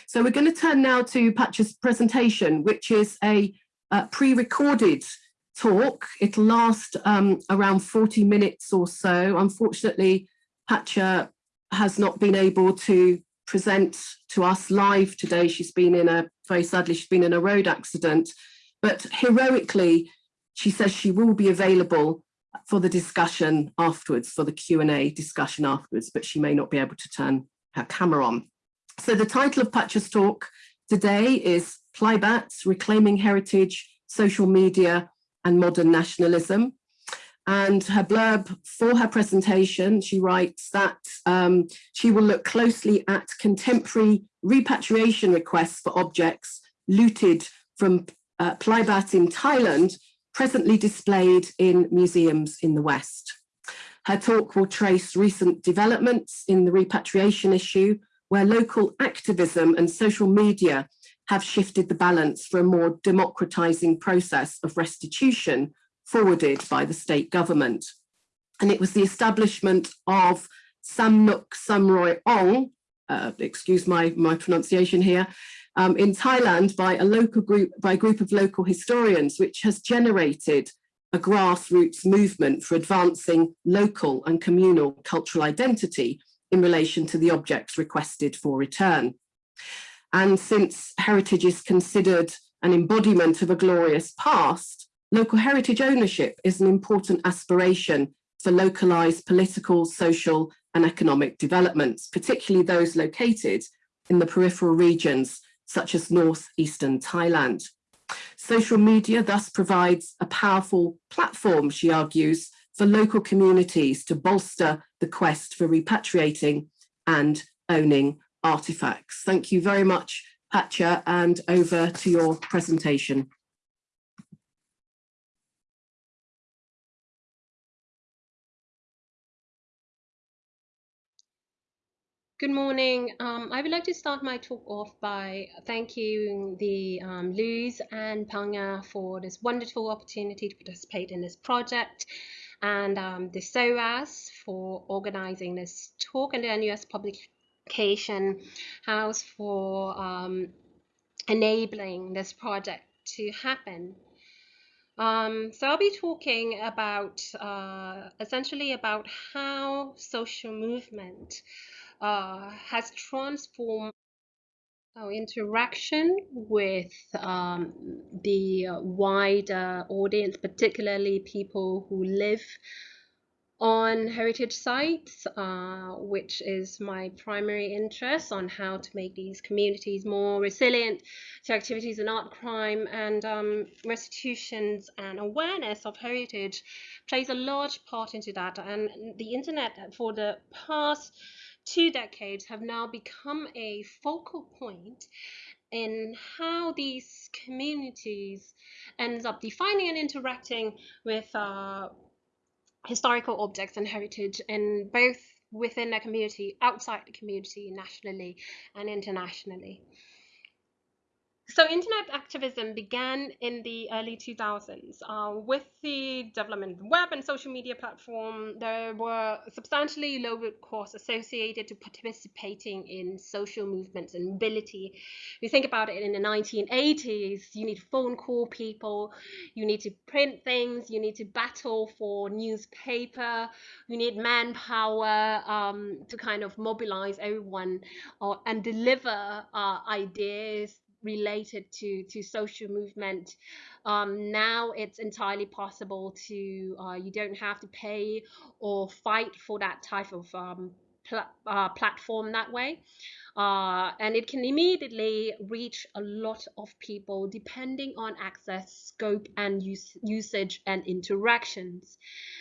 Speaker 2: So we're going to turn now to Patcha's presentation, which is a, a pre-recorded talk. It'll last um, around 40 minutes or so. Unfortunately, Patcha has not been able to present to us live today. She's been in a, very sadly, she's been in a road accident, but heroically, she says she will be available for the discussion afterwards, for the Q&A discussion afterwards, but she may not be able to turn her camera on. So the title of Patcha's talk today is Plybats, Reclaiming Heritage, Social Media and Modern Nationalism. And her blurb for her presentation, she writes that um, she will look closely at contemporary repatriation requests for objects looted from uh, Plai Bat in Thailand presently displayed in museums in the West. Her talk will trace recent developments in the repatriation issue, where local activism and social media have shifted the balance for a more democratizing process of restitution forwarded by the state government. And it was the establishment of Samnuk Samroy Ong, uh, excuse my, my pronunciation here, um, in Thailand by a local group, by a group of local historians, which has generated a grassroots movement for advancing local and communal cultural identity in relation to the objects requested for return. And since heritage is considered an embodiment of a glorious past, local heritage ownership is an important aspiration for localized political, social and economic developments, particularly those located in the peripheral regions such as northeastern Thailand. Social media thus provides a powerful platform, she argues, for local communities to bolster the quest for repatriating and owning artifacts. Thank you very much, Patcha, and over to your presentation.
Speaker 5: Good morning. Um, I would like to start my talk off by thanking the um, Luz and Panggah for this wonderful opportunity to participate in this project and um, the SOAS for organizing this talk and the NUS Publication House for um, enabling this project to happen. Um, so I'll be talking about uh, essentially about how social movement uh, has transformed our interaction with um, the wider audience, particularly people who live on heritage sites, uh, which is my primary interest on how to make these communities more resilient to activities in art crime and um, restitutions and awareness of heritage plays a large part into that. And the internet for the past two decades have now become a focal point in how these communities ends up defining and interacting with uh, historical objects and heritage in both within the community, outside the community, nationally and internationally. So internet activism began in the early 2000s. Uh, with the development of the web and social media platform, there were substantially lower costs associated to participating in social movements and mobility. If you think about it in the 1980s, you need to phone call people, you need to print things, you need to battle for newspaper, you need manpower um, to kind of mobilize everyone uh, and deliver uh, ideas related to to social movement. Um, now it's entirely possible to uh, you don't have to pay or fight for that type of um, pl uh, platform that way uh, and it can immediately reach a lot of people depending on access scope and use, usage and interactions.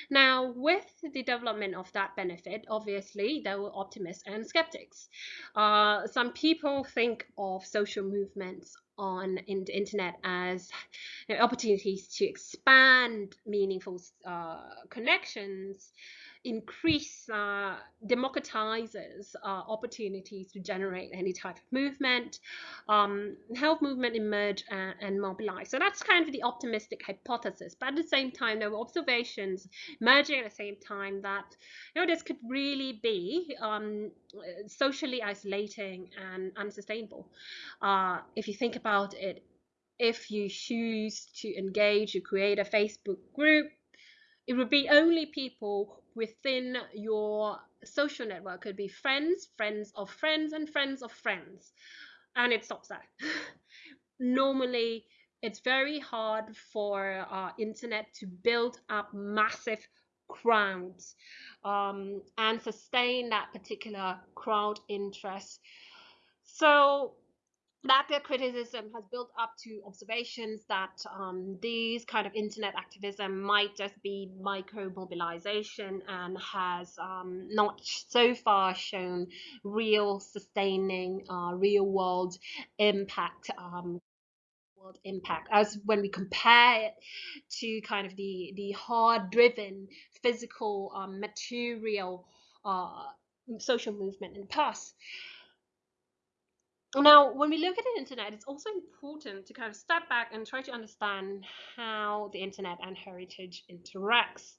Speaker 5: Now with the development of that benefit obviously there were optimists and skeptics. Uh, some people think of social movements on in the internet as you know, opportunities to expand meaningful uh, connections increase uh, democratizes uh, opportunities to generate generate any type of movement, um, help movement emerge and, and, mobilize. So that's kind of the optimistic hypothesis. But at the same time, there were observations emerging at the same time that you know this could really be um, socially isolating and unsustainable. Uh, if you think about it, if you choose to engage, you create a Facebook group, it would be only people within your social network could be friends, friends of friends, and friends of friends. And it stops there. Normally, it's very hard for internet to build up massive crowds um, and sustain that particular crowd interest. So that criticism has built up to observations that um, these kind of internet activism might just be micro mobilization and has um, not so far shown real sustaining uh, real world impact um, world impact. As when we compare it to kind of the the hard driven physical um, material uh, social movement in the past now, when we look at the internet, it's also important to kind of step back and try to understand how the internet and heritage interacts.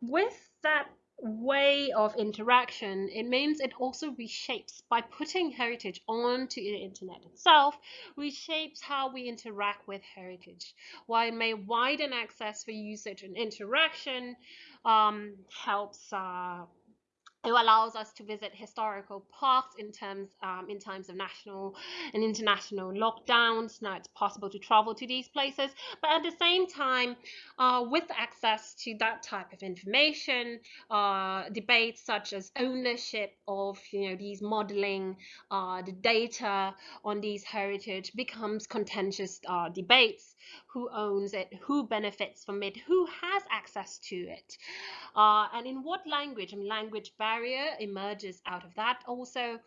Speaker 5: With that way of interaction, it means it also reshapes by putting heritage onto the internet itself, reshapes how we interact with heritage. While it may widen access for usage and interaction, um, helps uh, it allows us to visit historical parks in terms um, in times of national and international lockdowns. Now it's possible to travel to these places, but at the same time, uh, with access to that type of information, uh, debates such as ownership of you know these modeling, uh, the data on these heritage becomes contentious uh, debates. Who owns it? Who benefits from it? Who has access to it? Uh, and in what language? I mean, language barrier emerges out of that also.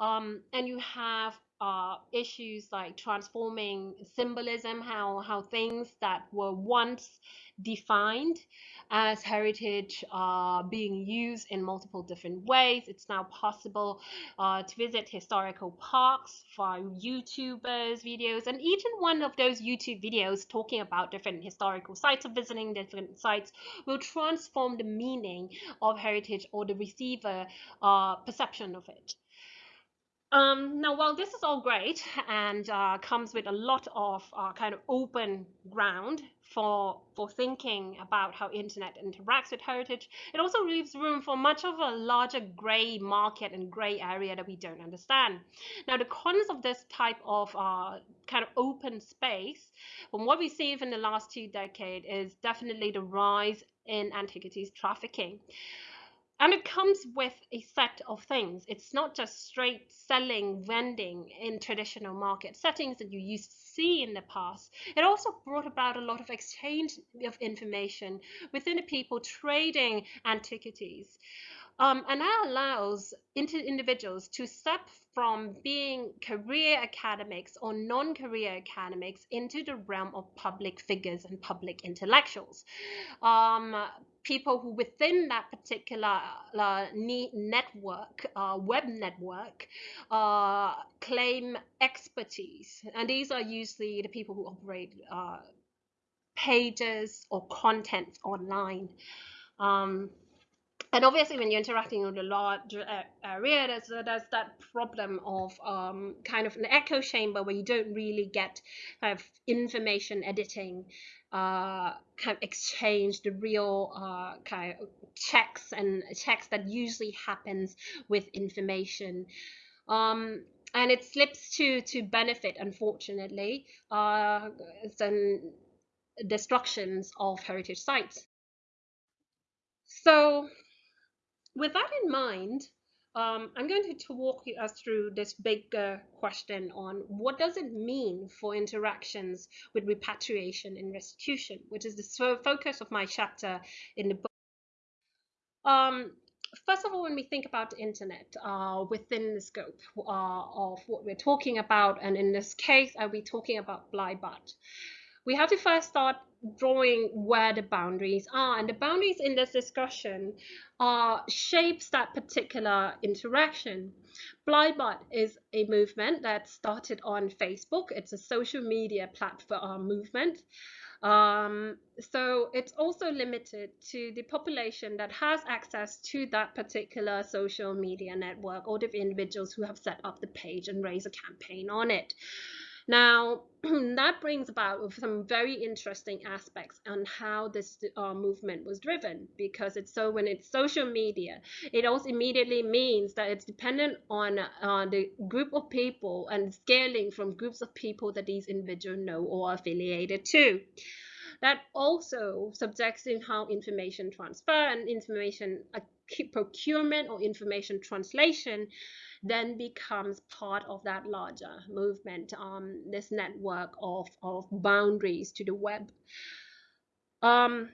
Speaker 5: Um, and you have uh, issues like transforming symbolism, how, how things that were once defined as heritage are being used in multiple different ways. It's now possible uh, to visit historical parks for YouTubers videos and each one of those YouTube videos talking about different historical sites or visiting different sites will transform the meaning of heritage or the receiver uh, perception of it. Um, now, while this is all great and uh, comes with a lot of uh, kind of open ground for for thinking about how internet interacts with heritage, it also leaves room for much of a larger gray market and gray area that we don't understand. Now, the cons of this type of uh, kind of open space, from what we see in the last two decades, is definitely the rise in antiquities trafficking and it comes with a set of things. It's not just straight selling, vending in traditional market settings that you used to see in the past. It also brought about a lot of exchange of information within the people trading antiquities. Um, and that allows individuals to step from being career academics or non-career academics into the realm of public figures and public intellectuals. Um, people who within that particular uh, network, uh, web network, uh, claim expertise. And these are usually the people who operate uh, pages or content online. Um, and obviously when you're interacting with a large area there's, there's that problem of um, kind of an echo chamber where you don't really get kind of information editing uh, kind of exchange the real uh, kind of checks and checks that usually happens with information. Um, and it slips to to benefit unfortunately uh, some destructions of heritage sites. So with that in mind, um, I'm going to walk us through this big uh, question on what does it mean for interactions with repatriation and restitution, which is the focus of my chapter in the book. Um, first of all, when we think about the internet uh, within the scope uh, of what we're talking about, and in this case, are we talking about Blai We have to first start drawing where the boundaries are. And the boundaries in this discussion are shapes that particular interaction. Plai Bat is a movement that started on Facebook. It's a social media platform movement. Um, so it's also limited to the population that has access to that particular social media network or the individuals who have set up the page and raise a campaign on it. Now, that brings about some very interesting aspects on how this uh, movement was driven because it's so when it's social media, it also immediately means that it's dependent on uh, the group of people and scaling from groups of people that these individuals know or affiliated to. That also subjects in how information transfer and information uh, procurement or information translation then becomes part of that larger movement, um, this network of, of boundaries to the web. Um,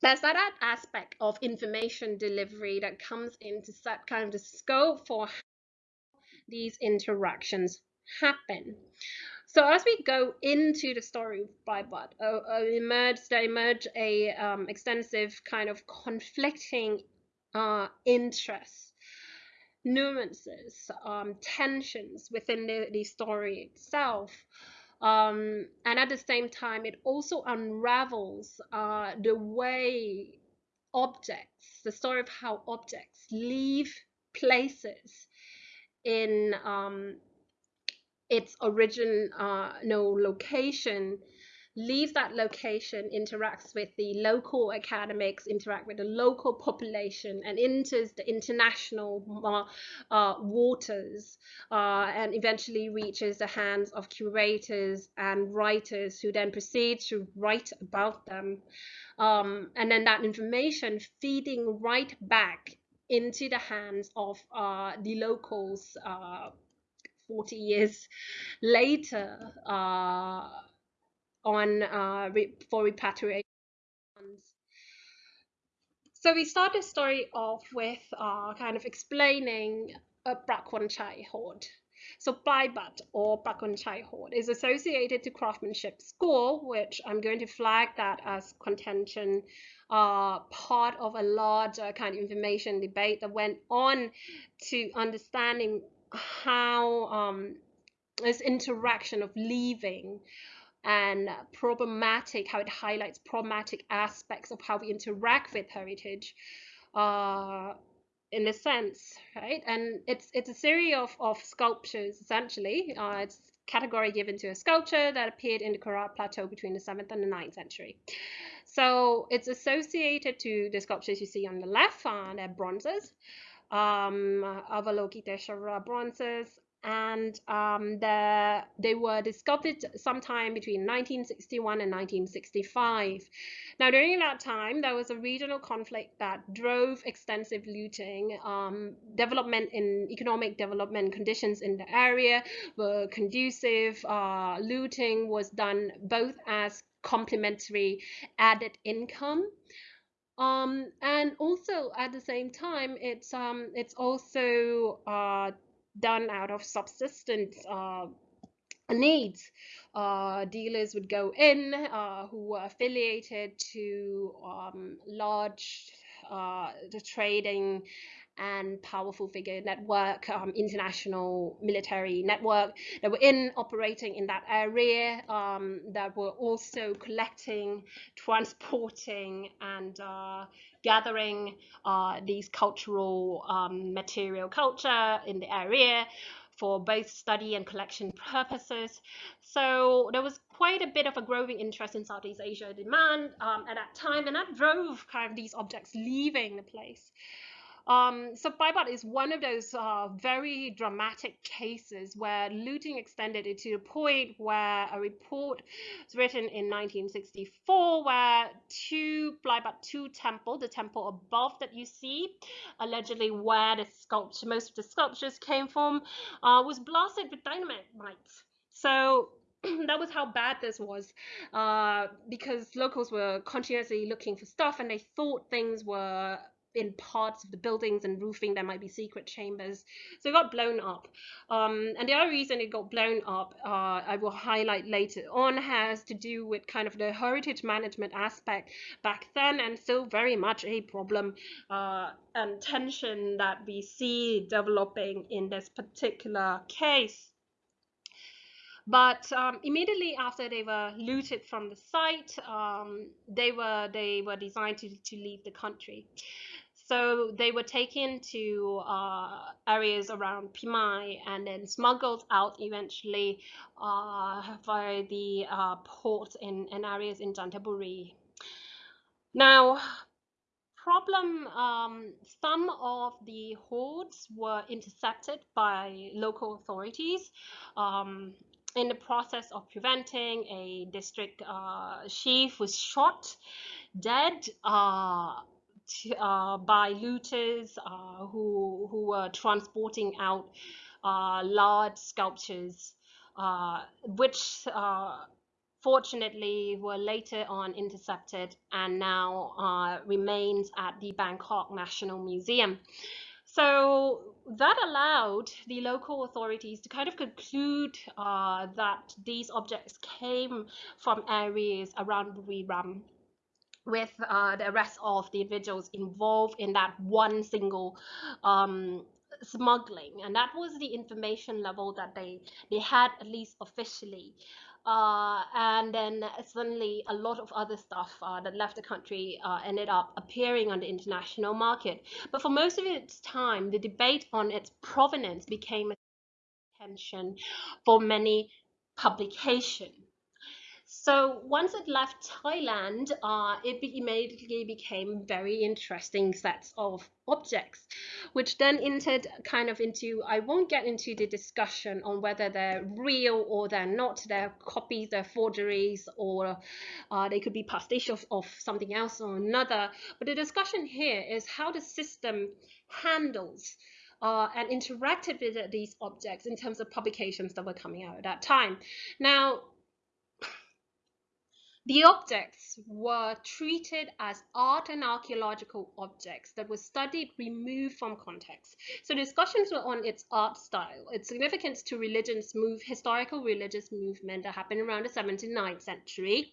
Speaker 5: there's that aspect of information delivery that comes into set kind of the scope for these interactions happen. So as we go into the story by Plai Bat, uh, uh, emerged, there a um, extensive kind of conflicting uh, interests nuances, um, tensions within the, the story itself. Um, and at the same time, it also unravels uh, the way objects, the story of how objects leave places in um, its original uh, no location leaves that location, interacts with the local academics, interact with the local population, and enters the international uh, waters, uh, and eventually reaches the hands of curators and writers who then proceed to write about them. Um, and then that information feeding right back into the hands of uh, the locals uh, 40 years later uh, on uh, for repatriation. So we start the story off with uh, kind of explaining a Prakhon Chai hoard. So Plai Bat or Prakhon Chai hoard is associated to craftsmanship school, which I'm going to flag that as contention, uh, part of a larger kind of information debate that went on to understanding how um, this interaction of leaving and problematic, how it highlights problematic aspects of how we interact with heritage uh, in a sense, right? And it's it's a series of, of sculptures, essentially. Uh, it's category given to a sculpture that appeared in the Korat Plateau between the 7th and the 9th century. So it's associated to the sculptures you see on the left, uh, they're bronzes, um, Avalokiteshvara bronzes, and um, the, they were discovered sometime between 1961 and 1965. Now, during that time, there was a regional conflict that drove extensive looting. Um, development in economic development conditions in the area were conducive. Uh, looting was done both as complementary added income um, and also at the same time, it's um, it's also uh, done out of subsistence uh, needs. Uh, dealers would go in uh, who were affiliated to um, large uh, the trading and powerful figure network, um, international military network that were in operating in that area, um, that were also collecting, transporting, and uh, gathering uh, these cultural um, material culture in the area for both study and collection purposes. So there was quite a bit of a growing interest in Southeast Asia demand um, at that time, and that drove kind of these objects leaving the place. Um, so Plai Bat is one of those uh, very dramatic cases where looting extended it to the point where a report was written in 1964 where two Plai Bat 2 temple, the temple above that you see, allegedly where the sculpture, most of the sculptures came from, uh, was blasted with dynamite. So that was how bad this was uh, because locals were continuously looking for stuff and they thought things were in parts of the buildings and roofing there might be secret chambers. So it got blown up. Um, and the other reason it got blown up uh, i will highlight later on has to do with kind of the heritage management aspect. Back then and still very much a problem uh, and tension that we see developing in this particular case. But um, immediately after they were looted from the site, um, they were they were designed to, to leave the country. So they were taken to uh, areas around Phimai and then smuggled out eventually uh, via the uh, port in, in areas in Chanthaburi. Now, problem, um, some of the hoards were intercepted by local authorities. Um, in the process of preventing, a district uh, chief was shot dead uh, uh, by looters uh, who, who were transporting out uh, large sculptures, uh, which fortunately were later on intercepted and now remains at the Bangkok National Museum. So that allowed the local authorities to kind of conclude uh, that these objects came from areas around Buriram with uh, the rest of the individuals involved in that one single um, smuggling and that was the information level that they they had at least officially uh, and then suddenly a lot of other stuff uh, that left the country uh, ended up appearing on the international market. But for most of its time, the debate on its provenance became a tension for many publications. So once it left Thailand, uh, it be immediately became very interesting sets of objects, which then entered kind of into, I won't get into the discussion on whether they're real or they're not, they're copies, they're forgeries, or uh, they could be pastiche of, of something else or another. But the discussion here is how the system handles uh, and interacted with these objects in terms of publications that were coming out at that time. Now, the objects were treated as art and archaeological objects that were studied removed from context. So discussions were on its art style, its significance to religions move, historical religious movement that happened around the 79th century,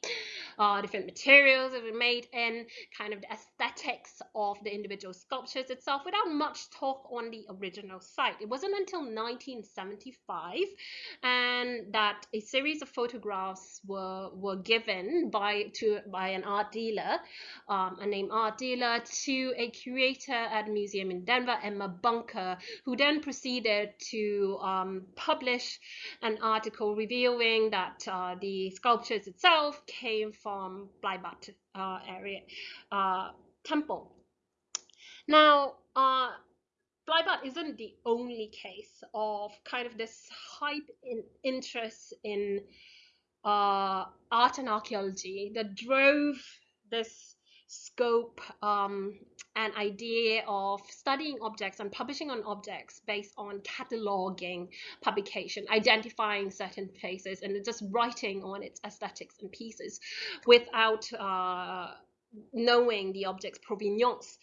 Speaker 5: uh, different materials that were made in, kind of the aesthetics of the individual sculptures itself, without much talk on the original site. It wasn't until 1975 and that a series of photographs were, were given by to by an art dealer, um, a named art dealer, to a curator at a museum in Denver, Emma Bunker, who then proceeded to um, publish an article revealing that uh, the sculptures itself came from Plai Bat uh, area uh, temple. Now, uh, Plai Bat isn't the only case of kind of this hype in interest in uh, art and archaeology that drove this scope um, and idea of studying objects and publishing on objects based on cataloging publication, identifying certain places, and just writing on its aesthetics and pieces without uh, knowing the object's provenance.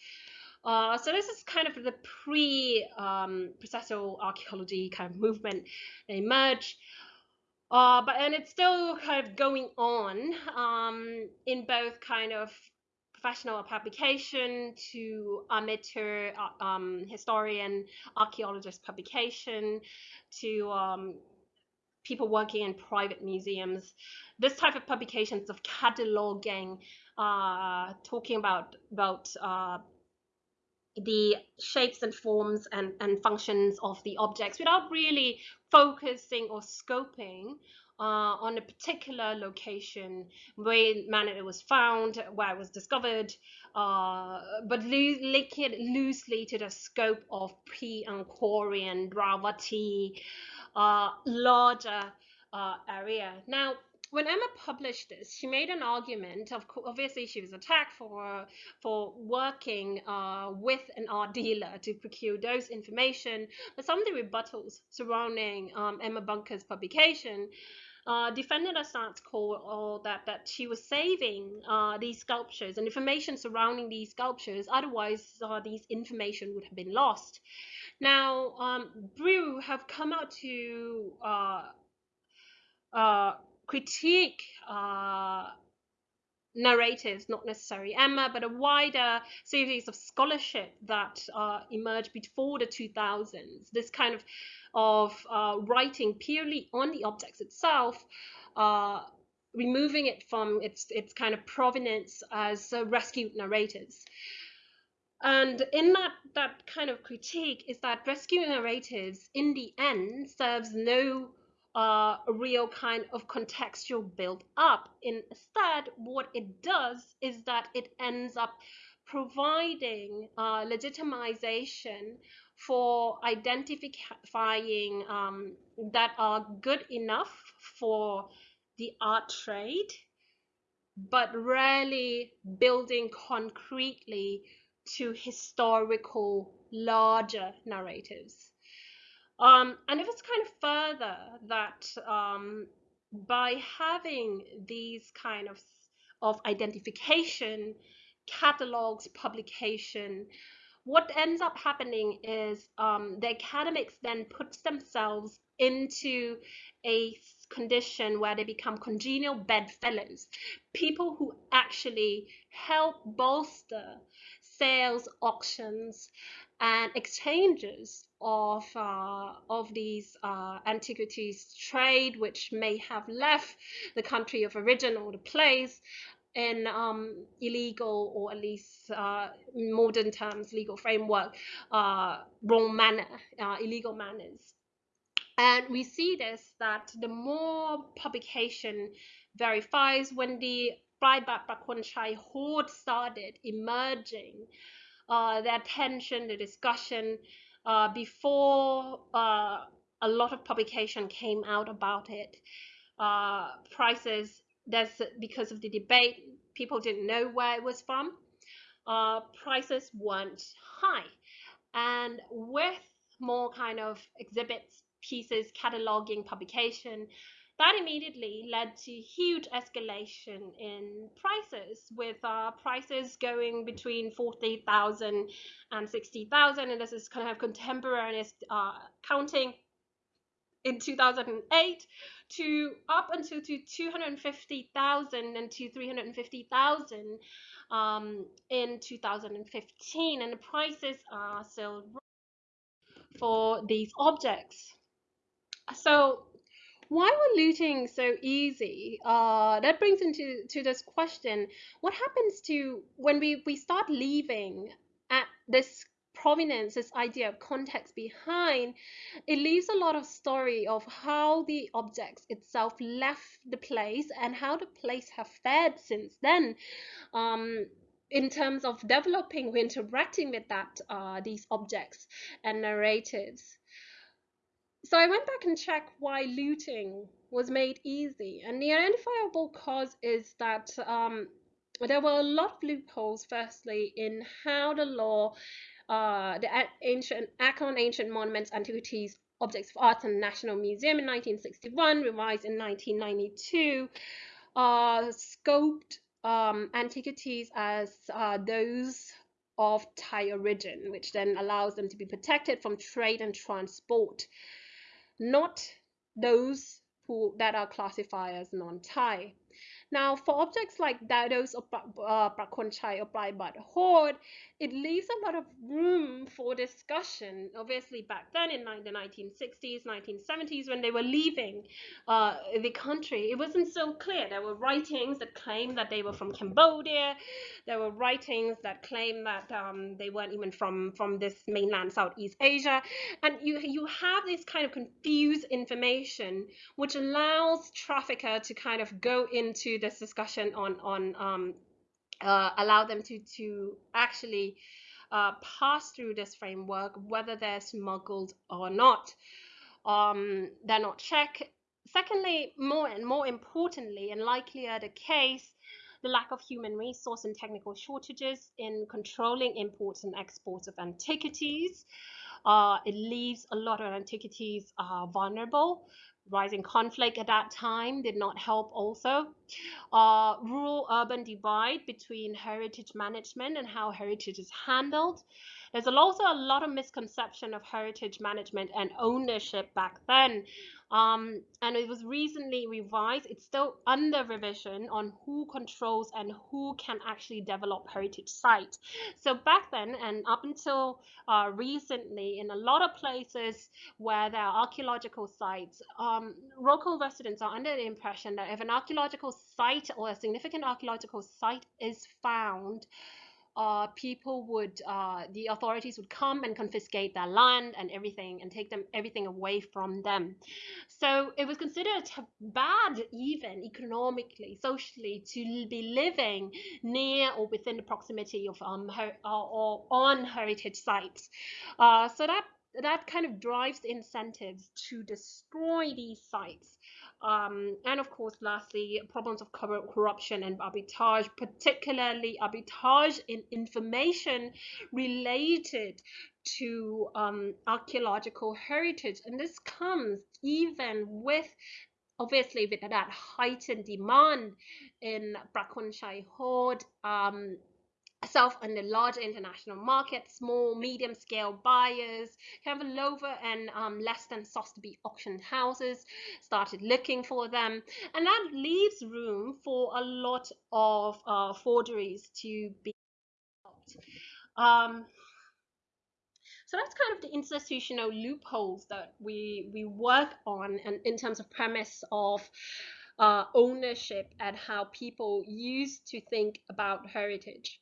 Speaker 5: Uh, so this is kind of the pre-processual um, archaeology kind of movement that emerged. Uh, but and it's still kind of going on um, in both kind of professional publication to amateur uh, um, historian, archaeologist publication to um, people working in private museums. This type of publications of cataloging, uh, talking about about uh, the shapes and forms and, and functions of the objects without really focusing or scoping uh, on a particular location, where it was found, where it was discovered, uh, but link it loosely to the scope of pre-Angkorian, Dvaravati, uh, larger uh, area. Now, when Emma published this, she made an argument. Of obviously, she was attacked for for working uh, with an art dealer to procure those information. But some of the rebuttals surrounding um, Emma Bunker's publication uh, defended Assad's call or that, that she was saving uh, these sculptures and information surrounding these sculptures. Otherwise, uh, these information would have been lost. Now, um, Brew have come out to uh, uh, critique uh, narratives, not necessarily Emma, but a wider series of scholarship that uh, emerged before the 2000s. This kind of of uh, writing purely on the objects itself, uh, removing it from its its kind of provenance as uh, rescued narrators. And in that that kind of critique is that rescue narratives, in the end, serves no a real kind of contextual build up. Instead, what it does is that it ends up providing uh, legitimization for identifying um, that are good enough for the art trade, but rarely building concretely to historical larger narratives. Um, and it was kind of further that um, by having these kind of of identification, catalogs, publication, what ends up happening is um, the academics then puts themselves into a condition where they become congenial bedfellows, people who actually help bolster sales auctions and exchanges of uh, of these uh, antiquities trade, which may have left the country of origin or the place in um, illegal or at least uh, modern terms, legal framework, uh, wrong manner, uh, illegal manners. And we see this that the more publication verifies when the Plai Bat Prakonchai hoard started emerging, uh, the attention, the discussion uh, before uh, a lot of publication came out about it. Uh, prices, that's because of the debate, people didn't know where it was from. Uh, prices weren't high. And with more kind of exhibits, pieces, cataloging, publication, that immediately led to huge escalation in prices, with uh, prices going between 40,000 and 60,000. And this is kind of contemporaneous uh, counting in 2008 to up until to 250,000 and to 350,000 um, in 2015. And the prices are still for these objects. So why were looting so easy? Uh, that brings into to this question: What happens to when we we start leaving at this provenance, this idea of context behind? It leaves a lot of story of how the objects itself left the place and how the place have fared since then. Um, in terms of developing, we're interacting with that uh, these objects and narratives. So I went back and checked why looting was made easy. And the identifiable cause is that um, there were a lot of loopholes, firstly, in how the law, uh, the ancient Act on Ancient Monuments, Antiquities, Objects of Art and National Museum in 1961, revised in 1992, uh, scoped um, antiquities as uh, those of Thai origin, which then allows them to be protected from trade and transport not those who that are classified as non-Thai. Now, for objects like Didos or uh, Prakhon Chai or Praibat Hoard, it leaves a lot of room for discussion. Obviously, back then in the 1960s, 1970s, when they were leaving uh, the country, it wasn't so clear. There were writings that claimed that they were from Cambodia. There were writings that claimed that um, they weren't even from, from this mainland Southeast Asia. And you, you have this kind of confused information, which allows trafficker to kind of go into this discussion on on um, uh, allow them to to actually uh, pass through this framework, whether they're smuggled or not. Um, they're not checked. Secondly, more and more importantly, and likelier the case, the lack of human resource and technical shortages in controlling imports and exports of antiquities. Uh, it leaves a lot of antiquities uh, vulnerable rising conflict at that time did not help also. Uh, rural-urban divide between heritage management and how heritage is handled. There's also a lot of misconception of heritage management and ownership back then. Um, and it was recently revised. It's still under revision on who controls and who can actually develop heritage sites. So back then and up until uh, recently, in a lot of places where there are archaeological sites, um, local residents are under the impression that if an archaeological site or a significant archaeological site is found, uh, people would, uh, the authorities would come and confiscate their land and everything and take them everything away from them. So it was considered bad, even economically, socially, to be living near or within the proximity of um her, uh, or on heritage sites. Uh, so that that kind of drives incentives to destroy these sites. Um, and of course, lastly, problems of corruption and arbitrage, particularly arbitrage in information related to um, archaeological heritage. And this comes even with obviously with that heightened demand in Prakhon Chai Hoard, um, self in the larger international market, small, medium scale buyers, kind of lower and um, less than Sotheby auction houses started looking for them. And that leaves room for a lot of uh, forgeries to be um, so that's kind of the institutional loopholes that we we work on and in terms of premise of uh, ownership and how people used to think about heritage.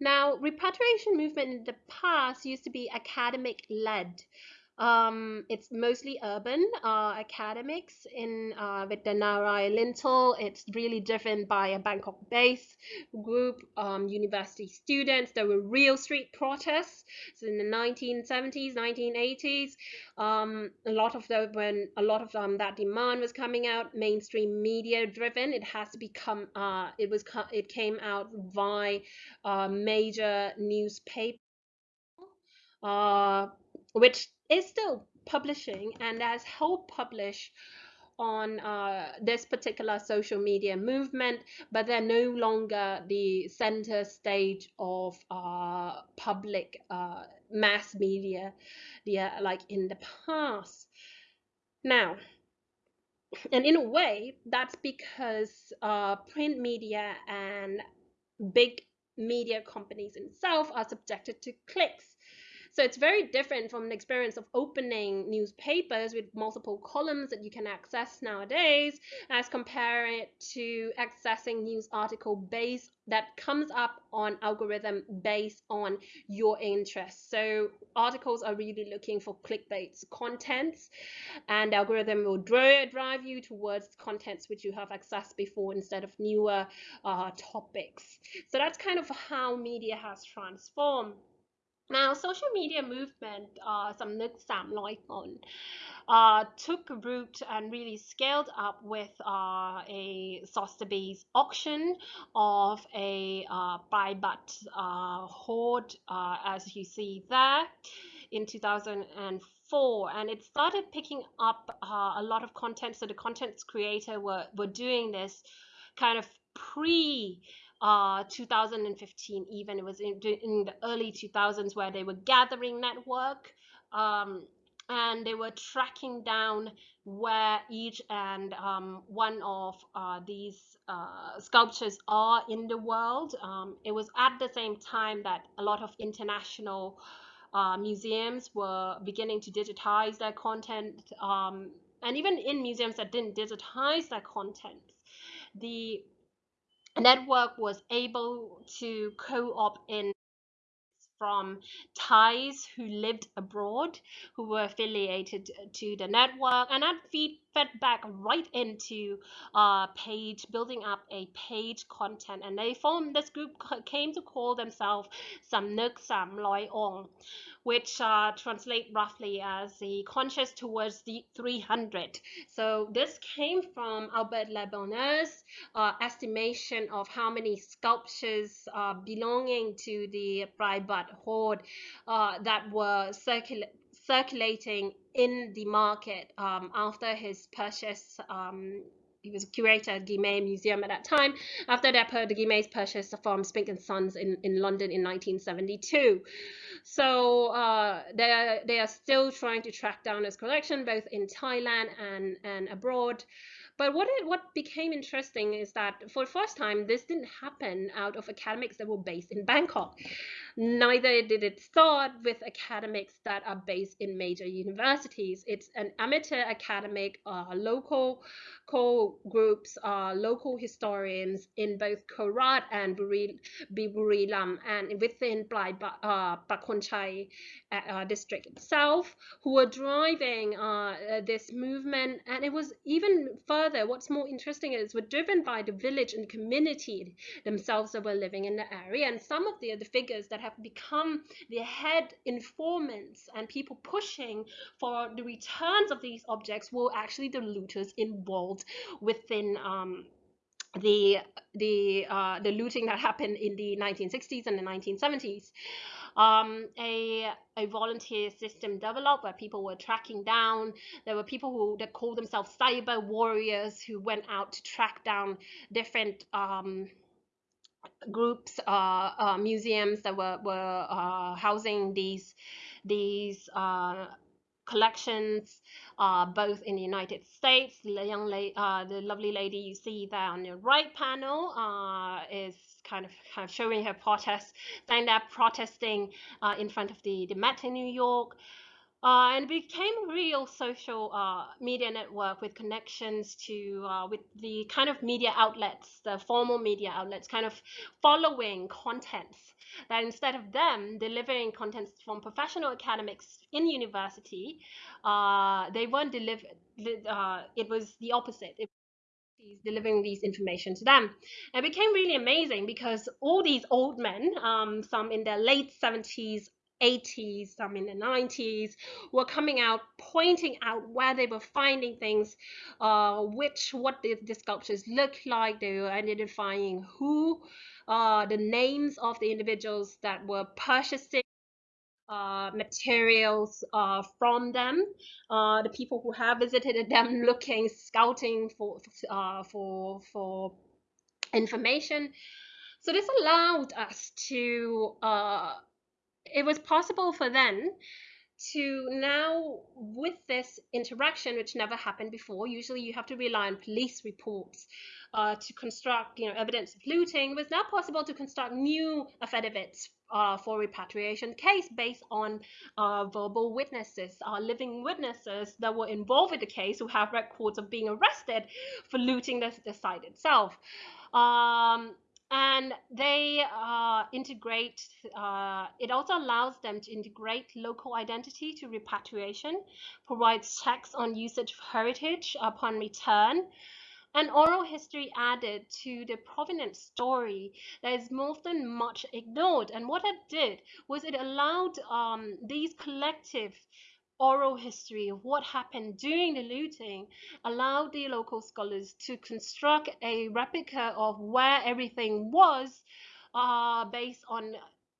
Speaker 5: Now, repatriation movement in the past used to be academic led. Um, it's mostly urban uh, academics in uh, with the Narai Lintel. It's really driven by a Bangkok-based group, um, university students. There were real street protests so in the 1970s, 1980s. Um, a lot of the when a lot of um, that demand was coming out, mainstream media driven. It has to become. Uh, it was it came out via uh, major newspaper. Uh, which is still publishing and has helped publish on uh, this particular social media movement, but they're no longer the center stage of uh, public uh, mass media, yeah, like in the past. Now, and in a way, that's because uh, print media and big media companies itself are subjected to clicks so it's very different from the experience of opening newspapers with multiple columns that you can access nowadays as compared to accessing news article based that comes up on algorithm based on your interests. So articles are really looking for clickbait contents and algorithm will drive you towards contents which you have accessed before instead of newer uh, topics. So that's kind of how media has transformed. Now, social media movement, uh, uh, took root and really scaled up with uh, a Sotheby's auction of a uh, Plai Bat uh, hoard, uh, as you see there, in 2004 and it started picking up uh, a lot of content. So the contents creator were were doing this kind of pre uh, 2015 even it was in, in, the early 2000s where they were gathering network um, and they were tracking down where each and um, one of uh, these uh, sculptures are in the world. Um, it was at the same time that a lot of international uh, museums were beginning to digitize their content. Um, and even in museums that didn't digitize their content, the network was able to co-op in from Thais who lived abroad, who were affiliated to the network, and that feed fed back right into uh, page, building up a page content. And they formed this group, came to call themselves Samnuk Sam Loi Ong, which uh, translate roughly as the conscious towards the 300. So this came from Albert Le Bonheur's uh, estimation of how many sculptures uh, belonging to the Plai Bat Hoard uh, that were circul circulating in the market um, after his purchase. Um, he was a curator at Guimet Museum at that time. After that, the Guimet's purchased from Spink and Sons in, in London in 1972. So uh, they, are, they are still trying to track down his collection, both in Thailand and, and abroad. But what it, what became interesting is that for the first time, this didn't happen out of academics that were based in Bangkok. Neither did it start with academics that are based in major universities. It's an amateur academic, uh, local co groups, uh, local historians in both Korat and Buriram, and within Plai uh, Prakhon Chai uh, district itself, who were driving uh, this movement. And it was even further, what's more interesting is were driven by the village and community themselves that were living in the area. And some of the, the figures that have become the head informants and people pushing for the returns of these objects were actually the looters involved within um, the the uh, the looting that happened in the 1960s and the 1970s. Um, a a volunteer system developed where people were tracking down. There were people who that called themselves cyber warriors who went out to track down different um, groups, uh, uh, museums that were were uh, housing these these collections, both in the United States. The young uh, the lovely lady you see there on the right panel is kind of, kind of showing her protest, standing there protesting in front of the, the Met in New York. Uh, and became a real social uh, media network with connections to uh, with the kind of media outlets, the formal media outlets, kind of following contents that instead of them delivering contents from professional academics in university, uh, they weren't delivered. Uh, it was the opposite. It delivering these information to them. It became really amazing because all these old men, um, some in their late 70s, 80s, some in the 90s, were coming out pointing out where they were finding things, uh, which what the, the sculptures looked like. They were identifying who, uh, the names of the individuals that were purchasing. Uh, materials uh, from them, uh, the people who have visited them looking, scouting for uh, for for information. So this allowed us to uh, it was possible for them to now with this interaction which never happened before usually you have to rely on police reports uh, to construct you know evidence of looting it was now possible to construct new affidavits uh, for repatriation case based on uh, verbal witnesses, uh, living witnesses that were involved with the case who have records of being arrested for looting the, the site itself. Um, and they uh, integrate uh, it also allows them to integrate local identity to repatriation provides checks on usage of heritage upon return and oral history added to the provenance story that is more often much ignored. And what it did was it allowed um, these collective oral history of what happened during the looting allowed the local scholars to construct a replica of where everything was uh, based on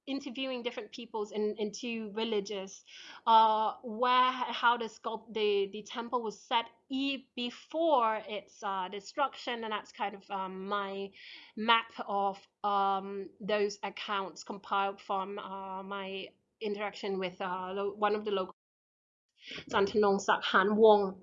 Speaker 5: interviewing different peoples in, in two villages uh, where how the sculpt the, the temple was set e before its uh, destruction. And that's kind of um, my map of um, those accounts compiled from uh, my interaction with uh, one of the local Santanong Han Wong.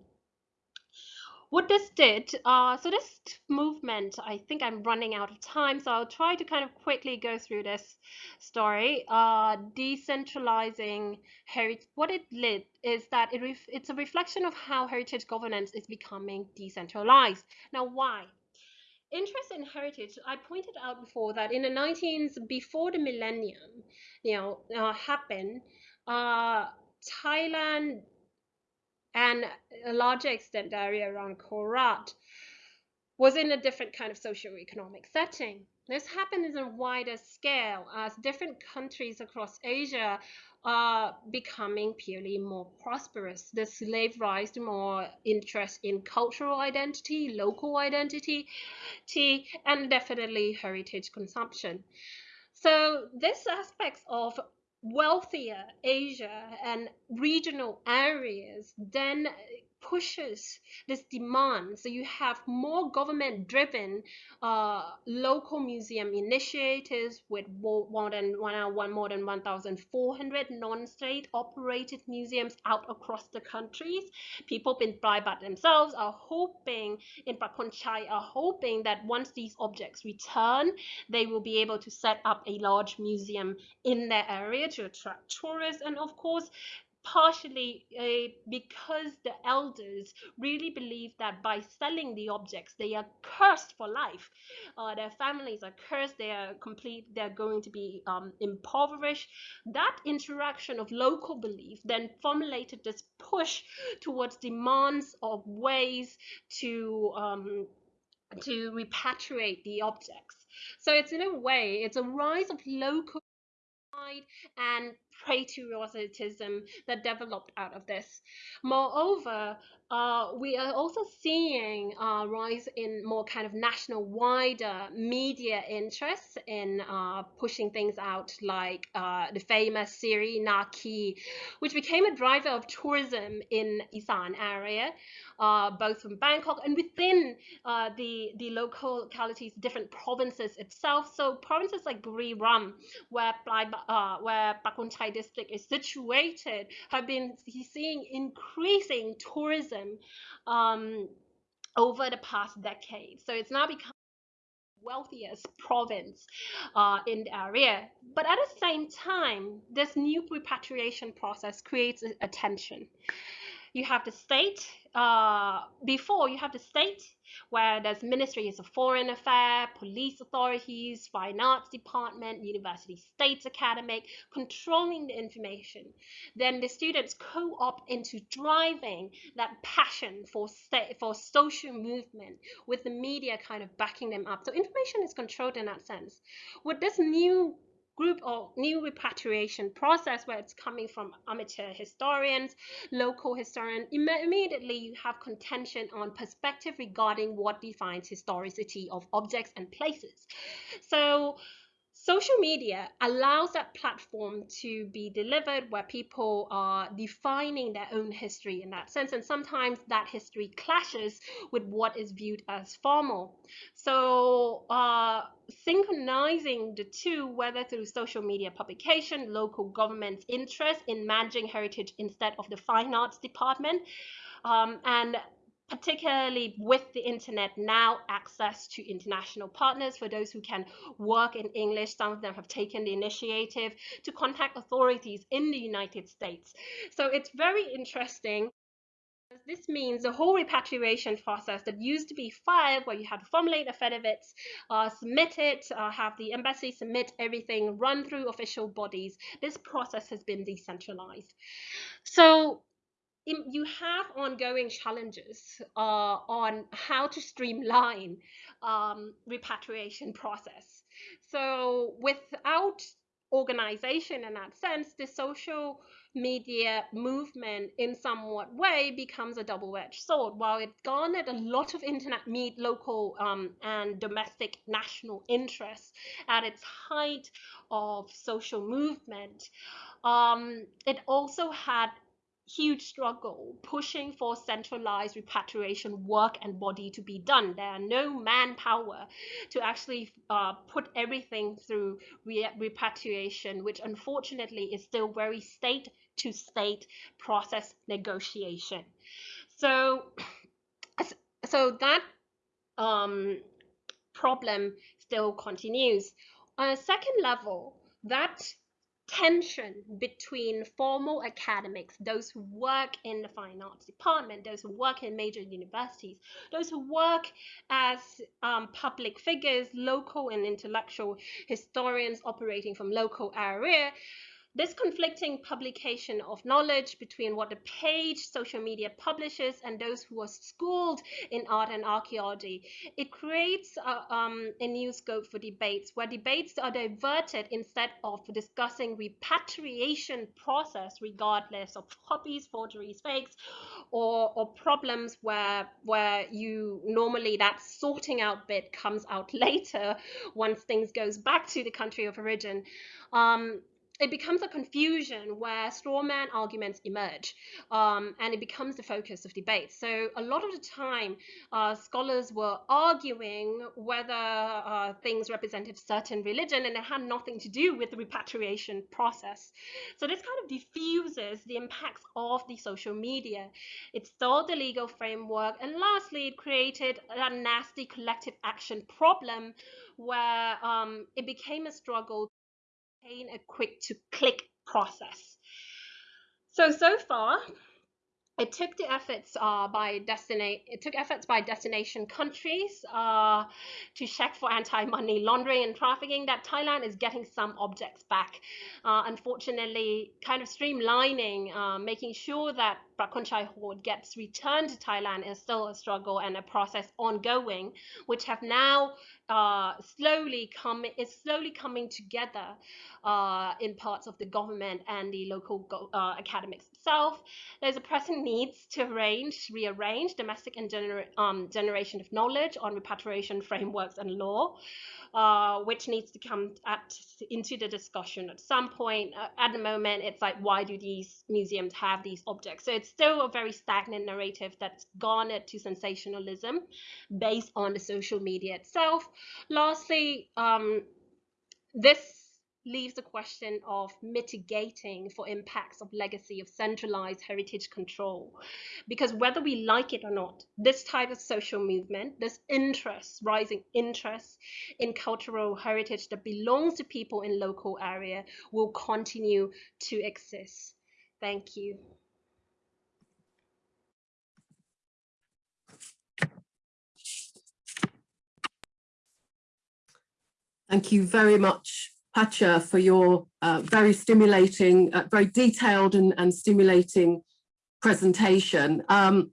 Speaker 5: What this did, uh, so this movement, I think I'm running out of time, so I'll try to kind of quickly go through this story. Uh, decentralizing heritage, what it did is that it it's a reflection of how heritage governance is becoming decentralized. Now, why? interest in heritage, I pointed out before that in the 19s, before the millennium, you know, uh, happened, uh, Thailand and a larger extent the area around Korat was in a different kind of socio-economic setting. This happened in a wider scale as different countries across Asia are becoming purely more prosperous. The slave rise more interest in cultural identity, local identity, and definitely heritage consumption. So this aspects of wealthier Asia and regional areas then pushes this demand. So you have more government driven uh, local museum initiatives with more than one, one more than 1,400 non-state operated museums out across the countries. People in Plai Bat themselves are hoping, in Prakhon Chai are hoping that once these objects return, they will be able to set up a large museum in their area to attract tourists. And of course, partially uh, because the elders really believe that by selling the objects they are cursed for life. Uh, their families are cursed they are complete they're going to be um, impoverished. That interaction of local belief then formulated this push towards demands of ways to um, to repatriate the objects. So it's in a way it's a rise of local and patriotism that developed out of this. Moreover, uh, we are also seeing a rise in more kind of national wider media interests in uh, pushing things out like uh, the famous series Naki, which became a driver of tourism in Isan area, uh, both from Bangkok and within uh, the, the localities, different provinces itself. So provinces like Buriram, where, uh, where district is situated, have been seeing increasing tourism um, over the past decade. So it's now become wealthiest province uh, in the area. But at the same time, this new repatriation process creates a tension. You have the state, uh, before you have the state where there's ministries of foreign affairs, police authorities, fine arts department, university states academic, controlling the information. Then the students co-opt into driving that passion for, for social movement with the media kind of backing them up. So information is controlled in that sense. With this new group or new repatriation process where it's coming from amateur historians, local historians, immediately you have contention on perspective regarding what defines historicity of objects and places. So social media allows that platform to be delivered where people are defining their own history in that sense and sometimes that history clashes with what is viewed as formal. So uh, synchronizing the two whether through social media publication local government's interest in managing heritage instead of the fine arts department um, and particularly with the internet now access to international partners for those who can work in english some of them have taken the initiative to contact authorities in the united states so it's very interesting this means the whole repatriation process that used to be filed where you had to formulate affidavits, uh, submit it, uh, have the embassy submit everything, run through official bodies. This process has been decentralized. So you have ongoing challenges uh, on how to streamline um, repatriation process. So without organization in that sense, the social media movement in somewhat way becomes a double-edged sword. While it garnered a lot of internet meet local um, and domestic national interests at its height of social movement, um, it also had huge struggle pushing for centralized repatriation work and body to be done. There are no manpower to actually uh, put everything through re repatriation, which unfortunately is still very state to state process negotiation. So, so that um, problem still continues. On a second level, that tension between formal academics, those who work in the fine arts department, those who work in major universities, those who work as um, public figures, local and intellectual historians operating from local area, this conflicting publication of knowledge between what the page social media publishes and those who are schooled in art and archaeology, it creates a, um, a new scope for debates where debates are diverted instead of discussing repatriation process regardless of copies, forgeries, fakes, or, or problems where, where you normally that sorting out bit comes out later once things goes back to the country of origin. Um, it becomes a confusion where straw man arguments emerge um, and it becomes the focus of debate. So a lot of the time, uh, scholars were arguing whether uh, things represented certain religion and it had nothing to do with the repatriation process. So this kind of diffuses the impacts of the social media. It stalled the legal framework and lastly, it created a nasty collective action problem where um, it became a struggle a quick to click process. So, so far, it took the efforts uh, by it took efforts by destination countries uh, to check for anti-money laundering and trafficking that Thailand is getting some objects back. Uh, unfortunately, kind of streamlining, uh, making sure that Prakhon Chai hoard gets returned to Thailand is still a struggle and a process ongoing, which have now uh, slowly come is slowly coming together uh, in parts of the government and the local uh, academics itself. There's a pressing needs to arrange, rearrange domestic and gener um, generation of knowledge on repatriation frameworks and law uh, which needs to come at, into the discussion at some point. Uh, at the moment, it's like, why do these museums have these objects? So it's still a very stagnant narrative that's garnered to sensationalism based on the social media itself. Lastly, um, this leaves the question of mitigating for impacts of legacy of centralized heritage control. Because whether we like it or not, this type of social movement, this interest, rising interest in cultural heritage that belongs to people in local area will continue to exist. Thank you.
Speaker 2: Thank you very much, Pacha, for your uh, very stimulating, uh, very detailed and, and stimulating presentation. Um,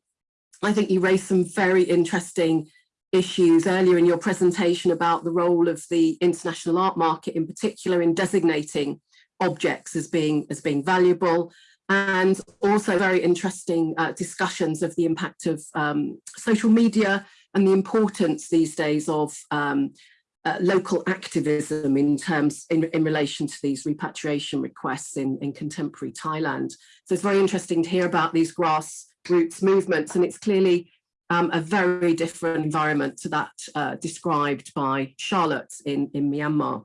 Speaker 2: I think you raised some very interesting issues earlier in your presentation about the role of the international art market in particular in designating objects as being as being valuable and also very interesting uh, discussions of the impact of um, social media and the importance these days of um, uh, local activism in terms in, in relation to these repatriation requests in, in contemporary Thailand. So it's very interesting to hear about these grassroots movements and it's clearly um, a very different environment to that uh, described by Charlotte in, in Myanmar.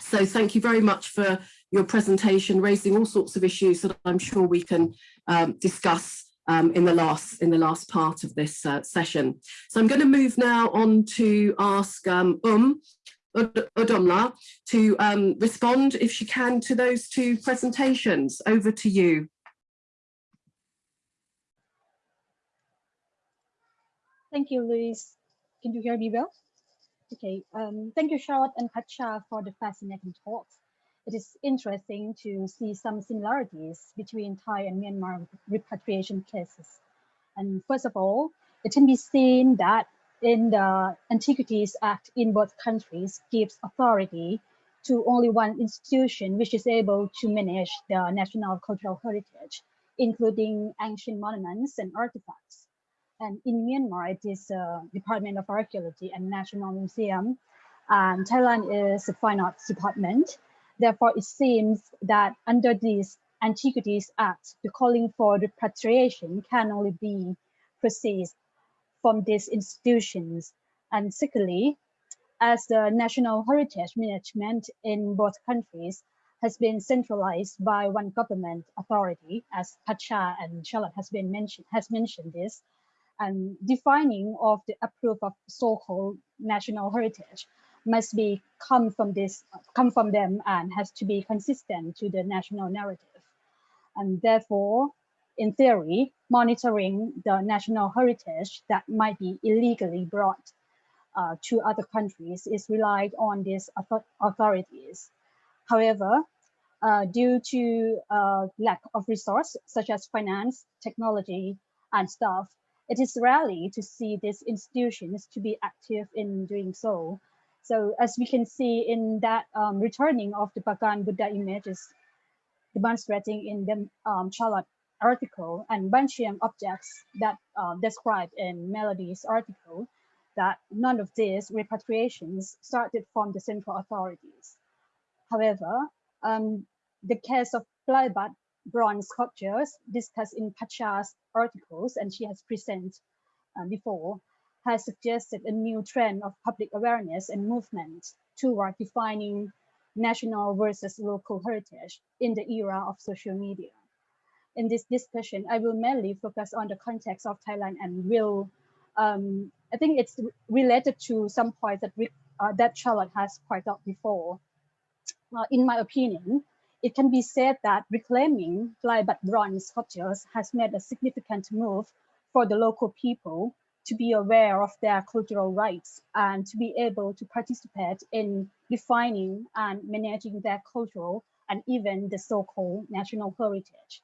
Speaker 2: So thank you very much for your presentation, raising all sorts of issues that I'm sure we can um, discuss um, in the last in the last part of this uh, session. So I'm going to move now on to ask um, Um Udomla to um, respond, if she can, to those two presentations. Over to you.
Speaker 6: Thank you, Louise. Can you hear me well? Okay, um, thank you, Charlotte and Pacha, for the fascinating talks it is interesting to see some similarities between Thai and Myanmar repatriation cases. And first of all, it can be seen that in the Antiquities Act in both countries gives authority to only one institution which is able to manage the national cultural heritage, including ancient monuments and artifacts. And in Myanmar, it is the Department of Archaeology and National Museum. And Thailand is the Fine Arts Department. Therefore, it seems that under this Antiquities Act, the calling for repatriation can only be proceeds from these institutions. And secondly, as the national heritage management in both countries has been centralized by one government authority, as Pacha and Charlotte has been mentioned has mentioned this, and defining of the approval of so-called national heritage must be come from this come from them and has to be consistent to the national narrative. And therefore in theory monitoring the national heritage that might be illegally brought uh, to other countries is relied on these authorities. However uh, due to uh, lack of resource such as finance technology and staff it is rarely to see these institutions to be active in doing so so as we can see in that um, returning of the Bagan Buddha images demonstrating in the um, article and Ban Chiang objects that uh, described in Melody's article, that none of these repatriations started from the central authorities. However, um, the case of Plai Bat bronze sculptures discussed in Pacha's articles, and she has presented uh, before, has suggested a new trend of public awareness and movement toward defining national versus local heritage in the era of social media. In this discussion, I will mainly focus on the context of Thailand and will, um, I think it's related to some points that, uh, that Charlotte has pointed out before. Uh, in my opinion, it can be said that reclaiming Plai Bat bronze sculptures has made a significant move for the local people to be aware of their cultural rights and to be able to participate in defining and managing their cultural and even the so-called national heritage.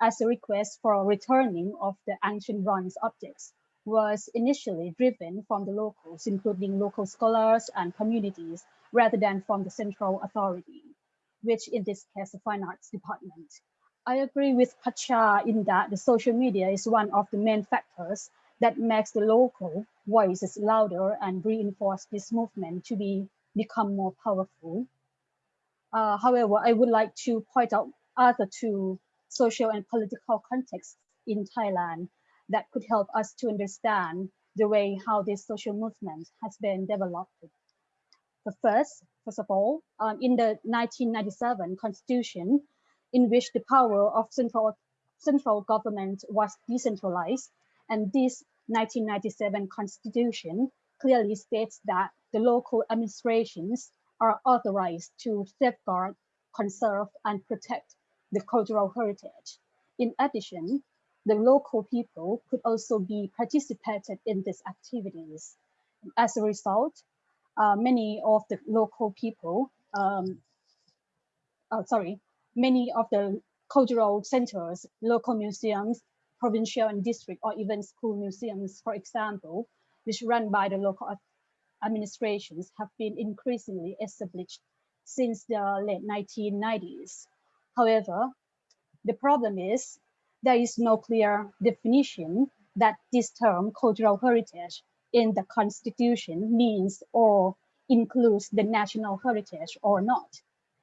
Speaker 6: As a request for returning of the ancient bronze objects was initially driven from the locals, including local scholars and communities, rather than from the central authority, which in this case, the Fine Arts Department. I agree with Pacha in that the social media is one of the main factors that makes the local voices louder and reinforce this movement to be become more powerful. Uh, however, I would like to point out other two social and political contexts in Thailand that could help us to understand the way how this social movement has been developed. The first, first of all, um, in the 1997 constitution, in which the power of central, central government was decentralized, and this 1997 constitution clearly states that the local administrations are authorized to safeguard, conserve, and protect the cultural heritage. In addition, the local people could also be participated in these activities. As a result, uh, many of the local people, um, oh, sorry, many of the cultural centers, local museums, provincial and district or even school museums, for example, which run by the local administrations have been increasingly established since the late 1990s. However, the problem is there is no clear definition that this term cultural heritage in the constitution means or includes the national heritage or not.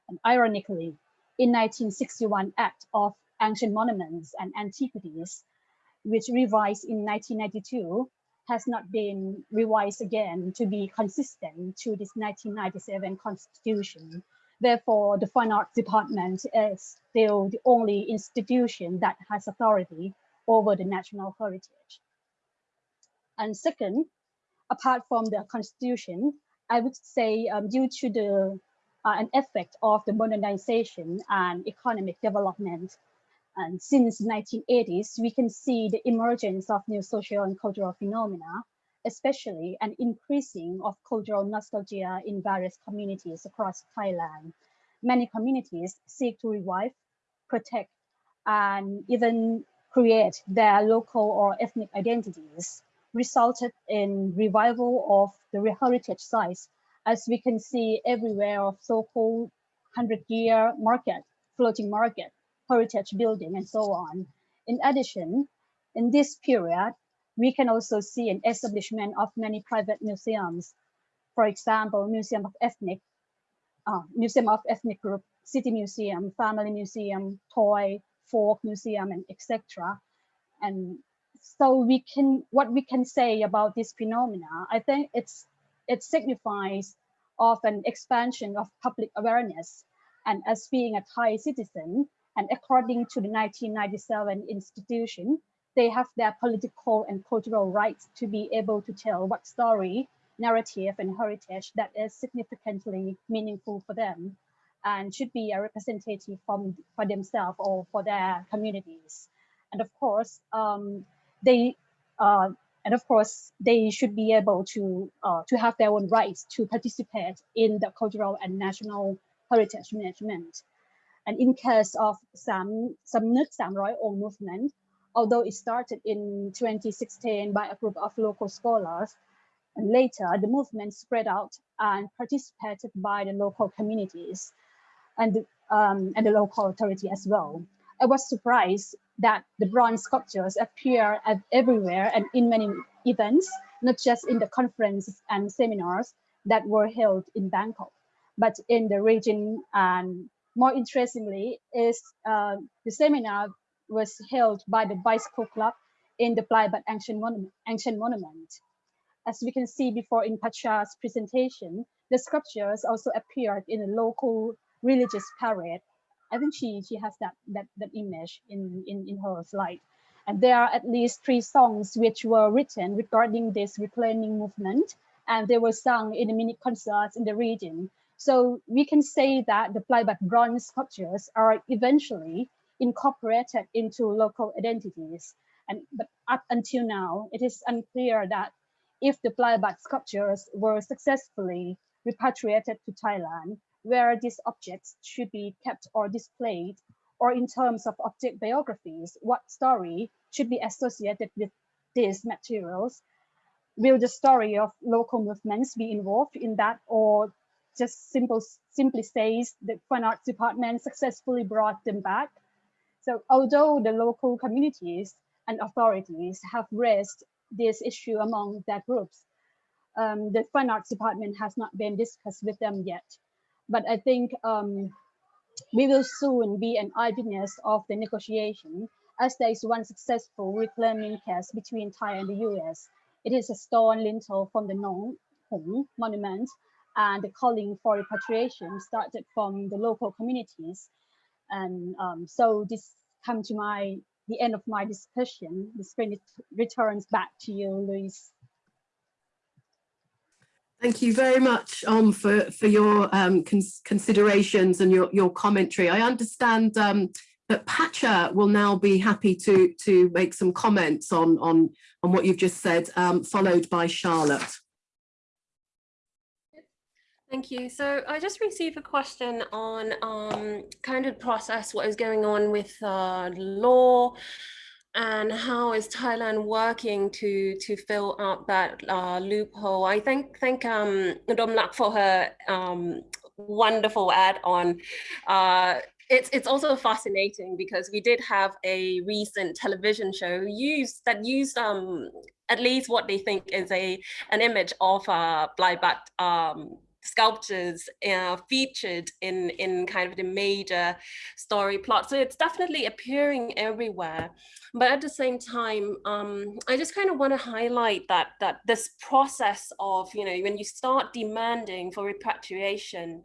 Speaker 6: And ironically, in 1961 Act of Ancient Monuments and Antiquities, which revised in 1992, has not been revised again to be consistent to this 1997 constitution. Therefore, the Fine Arts Department is still the only institution that has authority over the national heritage. And second, apart from the constitution, I would say um, due to the uh, an effect of the modernization and economic development, and since 1980s, we can see the emergence of new social and cultural phenomena, especially an increasing of cultural nostalgia in various communities across Thailand. Many communities seek to revive, protect, and even create their local or ethnic identities, resulted in revival of the heritage sites, as we can see everywhere of so-called 100-year market, floating market, heritage building and so on. In addition, in this period, we can also see an establishment of many private museums. For example, Museum of Ethnic, uh, Museum of Ethnic Group, City Museum, Family Museum, Toy, Folk Museum, and etc. And so we can, what we can say about this phenomena, I think it's it signifies of an expansion of public awareness. And as being a Thai citizen, and according to the 1997 institution, they have their political and cultural rights to be able to tell what story, narrative, and heritage that is significantly meaningful for them and should be a representative from, for themselves or for their communities. And of course, um, they uh, and of course, they should be able to uh, to have their own rights to participate in the cultural and national heritage management. And in case of some Samnuk Samroi Ong movement, although it started in 2016 by a group of local scholars, and later the movement spread out and participated by the local communities and, um, and the local authority as well. I was surprised that the bronze sculptures appear everywhere and in many events, not just in the conferences and seminars that were held in Bangkok, but in the region and more interestingly is uh, the seminar was held by the Bicycle Club in the Plai Bat Ancient Monument, Ancient Monument. As we can see before in Pacha's presentation, the sculptures also appeared in a local religious parade. I think she, she has that, that, that image in, in, in her slide. And there are at least three songs which were written regarding this reclaiming movement, and they were sung in the mini concerts in the region. So we can say that the Plai Bat bronze sculptures are eventually incorporated into local identities. And but up until now, it is unclear that if the Plai Bat sculptures were successfully repatriated to Thailand, where these objects should be kept or displayed, or in terms of object biographies, what story should be associated with these materials? Will the story of local movements be involved in that, or just simple, simply says the fine arts department successfully brought them back? So although the local communities and authorities have raised this issue among their groups, um, the fine arts department has not been discussed with them yet. But I think um, we will soon be an eyewitness of the negotiation as there is one successful reclaiming case between Thai and the US. It is a stone lintel from the Nong Hong monument and the calling for repatriation started from the local communities. And um, so this come to my the end of my discussion. The screen returns back to you, Louise.
Speaker 2: Thank you very much um, for, for your um, cons considerations and your, your commentary. I understand um, that Pacha will now be happy to, to make some comments on, on, on what you've just said, um, followed by Charlotte.
Speaker 5: Thank you. So I just received a question on um, kind of process, what is going on with uh, law and how is Thailand working to to fill up that uh, loophole? I think thank um, Dom Lak for her um, wonderful add on. Uh, it's it's also fascinating because we did have a recent television show used that used um at least what they think is a an image of uh Plai Bat um sculptures uh, featured in in kind of the major story plot. So it's definitely appearing everywhere. But at the same time um, i just kind of want to highlight that that this process of you know when you start demanding for repatriation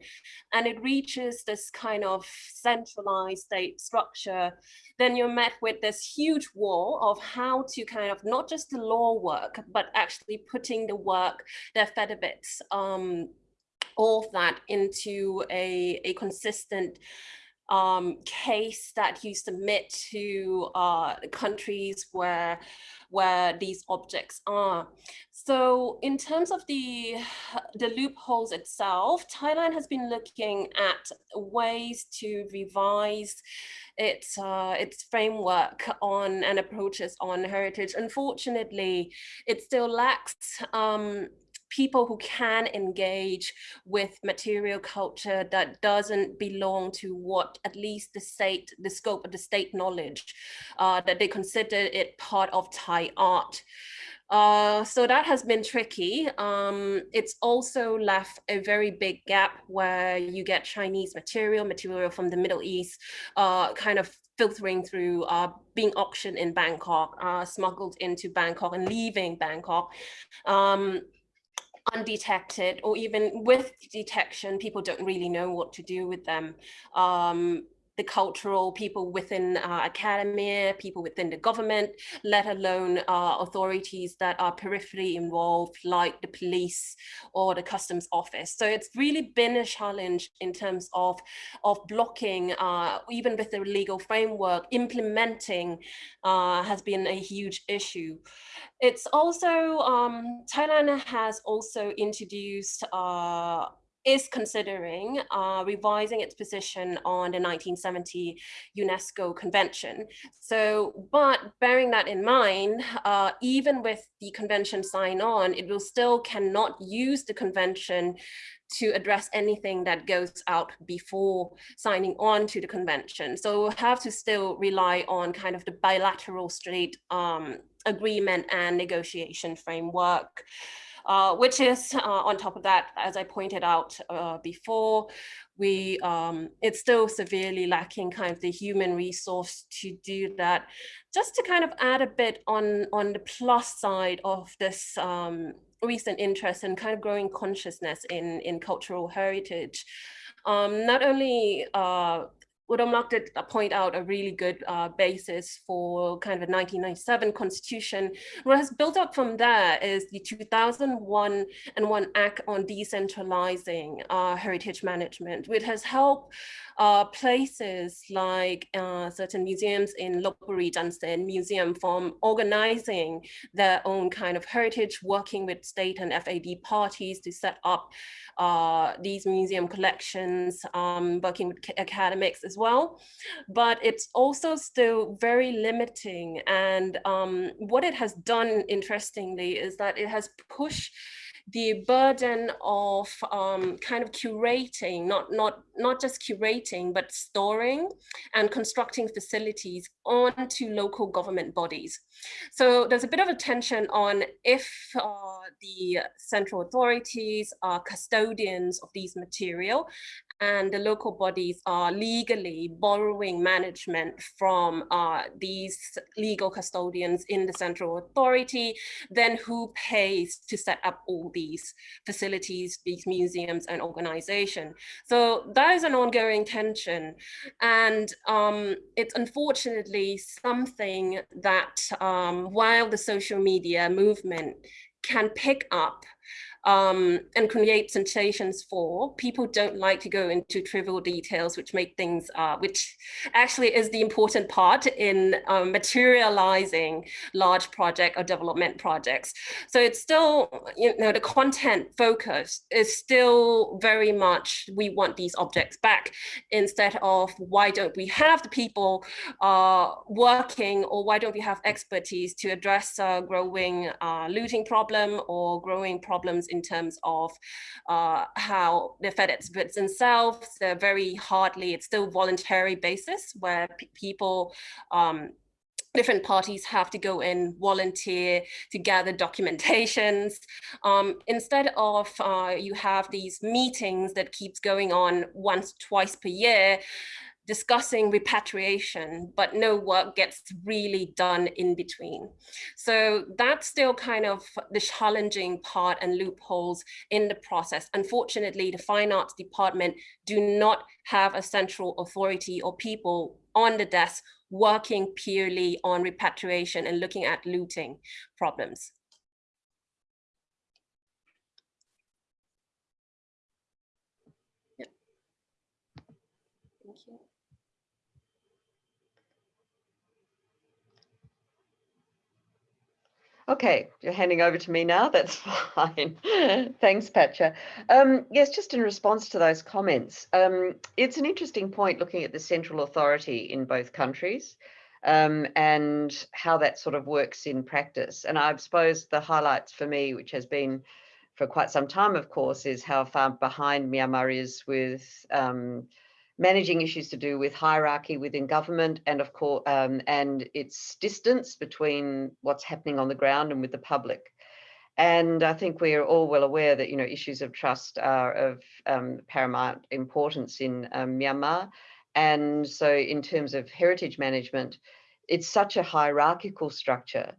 Speaker 5: and it reaches this kind of centralized state structure then you're met with this huge wall of how to kind of not just the law work but actually putting the work the fed um, all of that into a, a consistent um, case that you submit to uh, countries where where these objects are. So in terms of the the loopholes itself, Thailand has been looking at ways to revise its uh, its framework on and approaches on heritage. Unfortunately, it still lacks um, people who can engage with material culture that doesn't belong to what at least the state, the scope of the state knowledge, uh, that they consider it part of Thai art. Uh, so that has been tricky. Um, it's also left a very big gap where you get Chinese material, material from the Middle East, uh, kind of filtering through, uh, being auctioned in Bangkok, uh, smuggled into Bangkok and leaving Bangkok. Um, undetected or even with detection, people don't really know what to do with them. Um, the cultural people within uh, academia, people within the government, let alone uh, authorities that are peripherally involved, like the police or the customs office. So it's really been a challenge in terms of, of blocking, uh, even with the legal framework, implementing uh, has been a huge issue. It's also, um, Thailand has also introduced uh, is considering uh, revising its position on the 1970 UNESCO Convention. So, but bearing that in mind, uh, even with the convention sign on, it will still cannot use the convention to address anything that goes out before signing on to the convention. So we'll have to still rely on kind of the bilateral straight um, agreement and negotiation framework. Uh, which is uh, on top of that, as I pointed out uh, before, we um, it's still severely lacking kind of the human resource to do that. Just to kind of add a bit on, on the plus side of this um, recent interest and kind of growing consciousness in, in cultural heritage. Um, not only uh, Udomlak did point out a really good uh, basis for kind of a 1997 constitution. What has built up from there is the 2001 and one act on decentralizing uh, heritage management, which has helped uh, places like uh, certain museums in Lopburi Dunstan Museum from organizing their own kind of heritage, working with state and FAD parties to set up uh, these museum collections, um, working with academics as well. But it's also still very limiting. And um, what it has done, interestingly, is that it has pushed the burden of um, kind of curating, not, not, not just curating, but storing and constructing facilities onto local government bodies. So there's a bit of a tension on if uh, the central authorities are custodians of these material and the local bodies are legally borrowing management from uh, these legal custodians in the central authority, then who pays to set up all these facilities, these museums and organization? So that is an ongoing tension. And um, it's unfortunately something that um, while the social media movement can pick up um, and create sensations for. People don't like to go into trivial details, which make things, uh, which actually is the important part in um, materializing large project or development projects. So it's still, you know, the content focus is still very much, we want these objects back instead of why don't we have the people uh, working or why don't we have expertise to address a growing uh, looting problem or growing problems in terms of uh, how the fed themselves. They're very hardly, it's still voluntary basis where people um, different parties have to go in, volunteer to gather documentations. Um, instead of uh, you have these meetings that keeps going on once, twice per year, discussing repatriation, but no work gets really done in between. So that's still kind of the challenging part and loopholes in the process. Unfortunately, the Fine Arts Department do not have a central authority or people on the desk working purely on repatriation and looking at looting problems.
Speaker 3: Okay, you're handing over to me now. That's fine. Thanks, Patcha. Um, yes, just in response to those comments, um, it's an interesting point looking at the central authority in both countries um, and how that sort of works in practice. And I suppose the highlights for me, which has been for quite some time, of course, is how far behind Myanmar is with um, managing issues to do with hierarchy within government and of course um, and its distance between what's happening on the ground and with the public. And I think we are all well aware that you know issues of trust are of um, paramount importance in um, Myanmar. And so in terms of heritage management it's such a hierarchical structure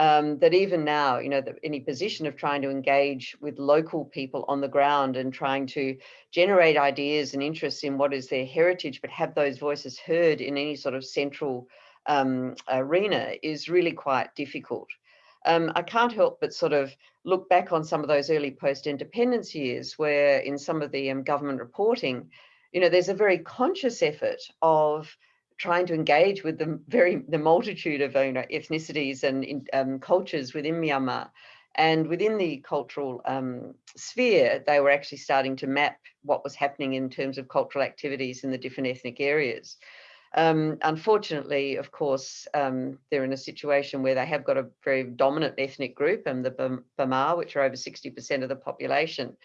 Speaker 3: um, that even now, you know, any position of trying to engage with local people on the ground and trying to generate ideas and interests in what is their heritage, but have those voices heard in any sort of central um, arena is really quite difficult. Um, I can't help but sort of look back on some of those early post-independence years where in some of the um, government reporting, you know, there's a very conscious effort of trying to engage with the very the multitude of you know ethnicities and um, cultures within Myanmar. And within the cultural um, sphere, they were actually starting to map what was happening in terms of cultural activities in the different ethnic areas. Um, unfortunately, of course, um, they're in a situation where they have got a very dominant ethnic group and the Bamar, which are over 60% of the population.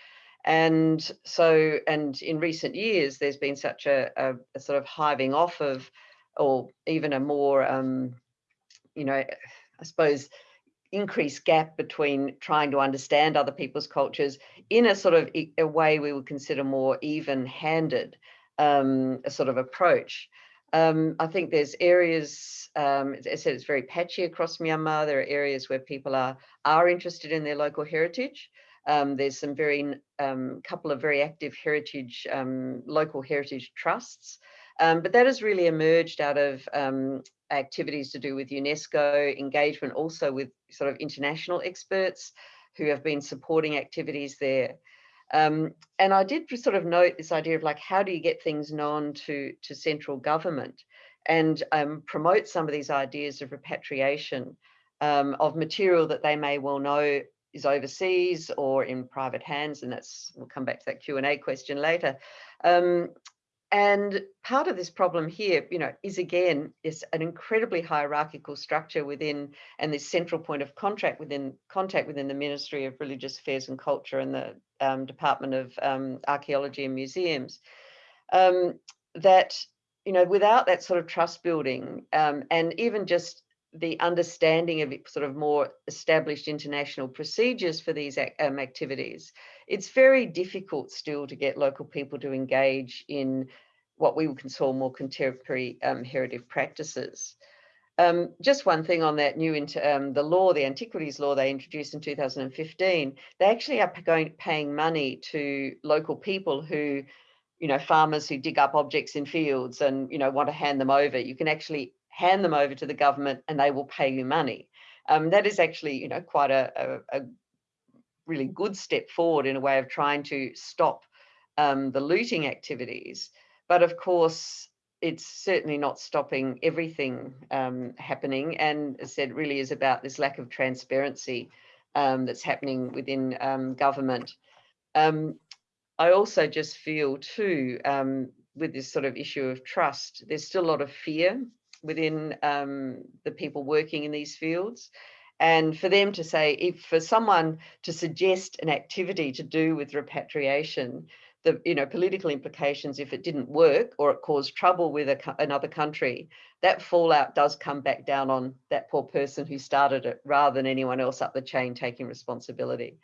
Speaker 3: And so, and in recent years, there's been such a, a, a sort of hiving off of or even a more, um, you know, I suppose, increased gap between trying to understand other people's cultures in a sort of a way we would consider more even-handed um, sort of approach. Um, I think there's areas, um, as I said, it's very patchy across Myanmar. There are areas where people are, are interested in their local heritage. Um, there's some very, um, couple of very active heritage, um, local heritage trusts. Um, but that has really emerged out of um, activities to do with UNESCO, engagement also with sort of international experts who have been supporting activities there. Um, and I did sort of note this idea of like, how do you get things known to, to central government and promote some of these ideas of repatriation of material that they may well know is overseas or in private hands. And that's, we'll come back to that Q&A question later. Um, and part of this problem here, you know, is again, is an incredibly hierarchical structure within, and this central point of contract within contact within the Ministry of Religious Affairs and Culture and the um, Department of um, Archaeology and Museums, um, that, you know, without that sort of trust building um, and even just the understanding of sort of more established international procedures for these um, activities, it's very difficult still to get local people to engage in what we would consider more contemporary um, heritage practices. Um, just one thing on that new into um, the law, the antiquities law they introduced in 2015, they actually are going paying money to local people who, you know, farmers who dig up objects in fields and, you know, want to hand them over. You can actually hand them over to the government and they will pay you money. Um, that is actually, you know, quite a, a, a, really good step forward in a way of trying to stop um, the looting activities. But of course, it's certainly not stopping everything um, happening. And as I said, really is about this lack of transparency um, that's happening within um, government. Um, I also just feel too, with this sort of issue of trust, there's still a lot of fear within um, the people working in these fields. And for them to say, if for someone to suggest an activity to do with repatriation, the you know political implications if it didn't work or it caused trouble with a, another country that fallout does come back down on that poor person who started it rather than anyone else up the chain taking responsibility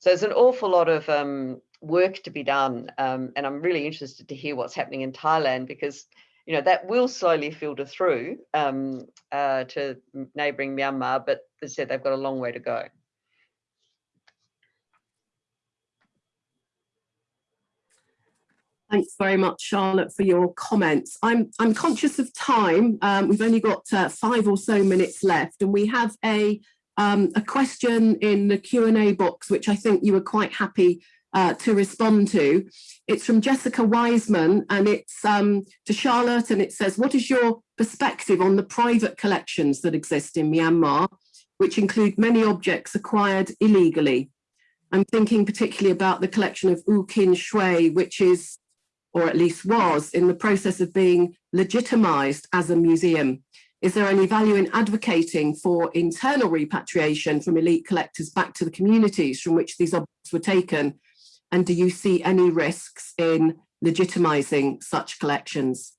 Speaker 3: so there's an awful lot of um, work to be done um, and i'm really interested to hear what's happening in thailand because you know that will slowly filter through um, uh, to neighboring myanmar but as said they've got a long way to go
Speaker 2: Thanks very much, Charlotte, for your comments. I'm, I'm conscious of time. Um, we've only got uh, five or so minutes left, and we have a, um, a question in the Q&A box, which I think you were quite happy uh, to respond to. It's from Jessica Wiseman, and it's um, to Charlotte, and it says, what is your perspective on the private collections that exist in Myanmar, which include many objects acquired illegally? I'm thinking particularly about the collection of U Khin Shwe, which is or at least was, in the process of being legitimised as a museum? Is there any value in advocating for internal repatriation from elite collectors back to the communities from which these objects were taken? And do you see any risks in legitimising such collections?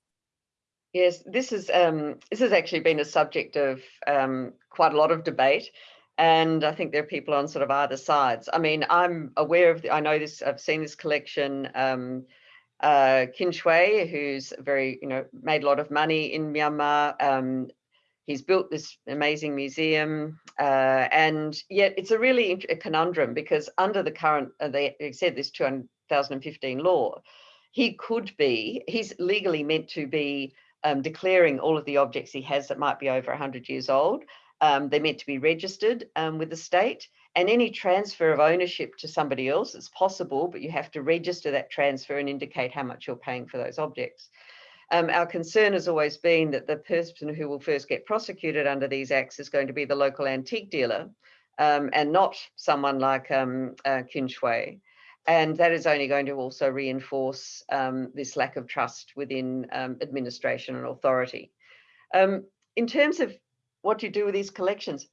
Speaker 3: Yes, this is um, this has actually been a subject of um, quite a lot of debate, and I think there are people on sort of either sides. I mean, I'm aware of, the, I know this, I've seen this collection. Um, uh, Khin Shwe, who's very, you know, made a lot of money in Myanmar. Um, he's built this amazing museum, uh, and yet it's a really a conundrum because under the current, uh, they said this 2015 law, he could be, he's legally meant to be um, declaring all of the objects he has that might be over 100 years old. Um, they're meant to be registered um, with the state and any transfer of ownership to somebody else is possible, but you have to register that transfer and indicate how much you're paying for those objects. Um, our concern has always been that the person who will first get prosecuted under these acts is going to be the local antique dealer um, and not someone like um, uh. And that is only going to also reinforce um, this lack of trust within um, administration and authority. Um, in terms of what you do with these collections,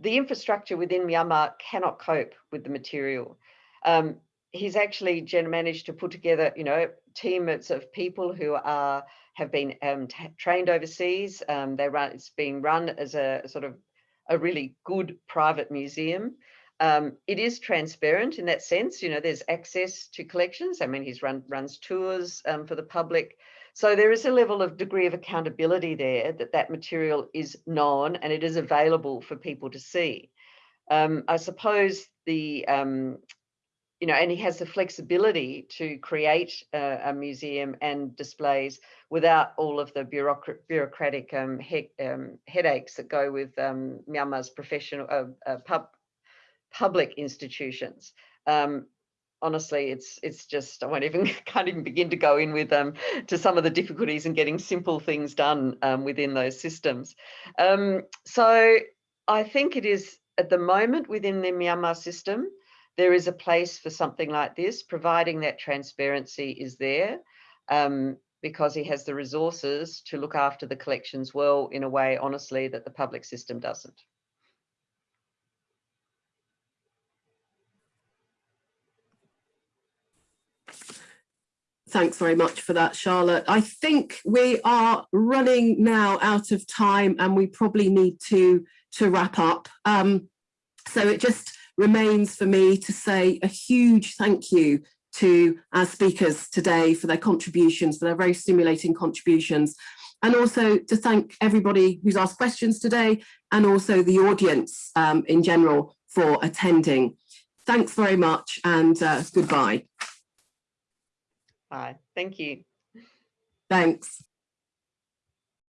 Speaker 3: the infrastructure within Myanmar cannot cope with the material. Um, he's actually managed to put together, you know, teams of people who are have been um, trained overseas. Um, they run it's being run as a sort of a really good private museum. Um, it is transparent in that sense, you know, there's access to collections. I mean, he's run runs tours um, for the public. So there is a level of degree of accountability there that that material is known and it is available for people to see. Um, I suppose the, um, you know, and he has the flexibility to create a, a museum and displays without all of the bureaucrat, bureaucratic um, he, um, headaches that go with um, Myanmar's professional uh, uh, pub, public institutions. Um, honestly, it's it's just I won't even can't even begin to go in with um to some of the difficulties in getting simple things done um, within those systems. Um, so I think it is at the moment within the Myanmar system, there is a place for something like this, providing that transparency is there. Um, because he has the resources to look after the collections well in a way, honestly, that the public system doesn't.
Speaker 2: Thanks very much for that, Charlotte. I think we are running now out of time and we probably need to, to wrap up. Um, so it just remains for me to say a huge thank you to our speakers today for their contributions, for their very stimulating contributions, and also to thank everybody who's asked questions today and also the audience um, in general for attending. Thanks very much and uh, goodbye.
Speaker 3: Bye. Thank you.
Speaker 2: Thanks.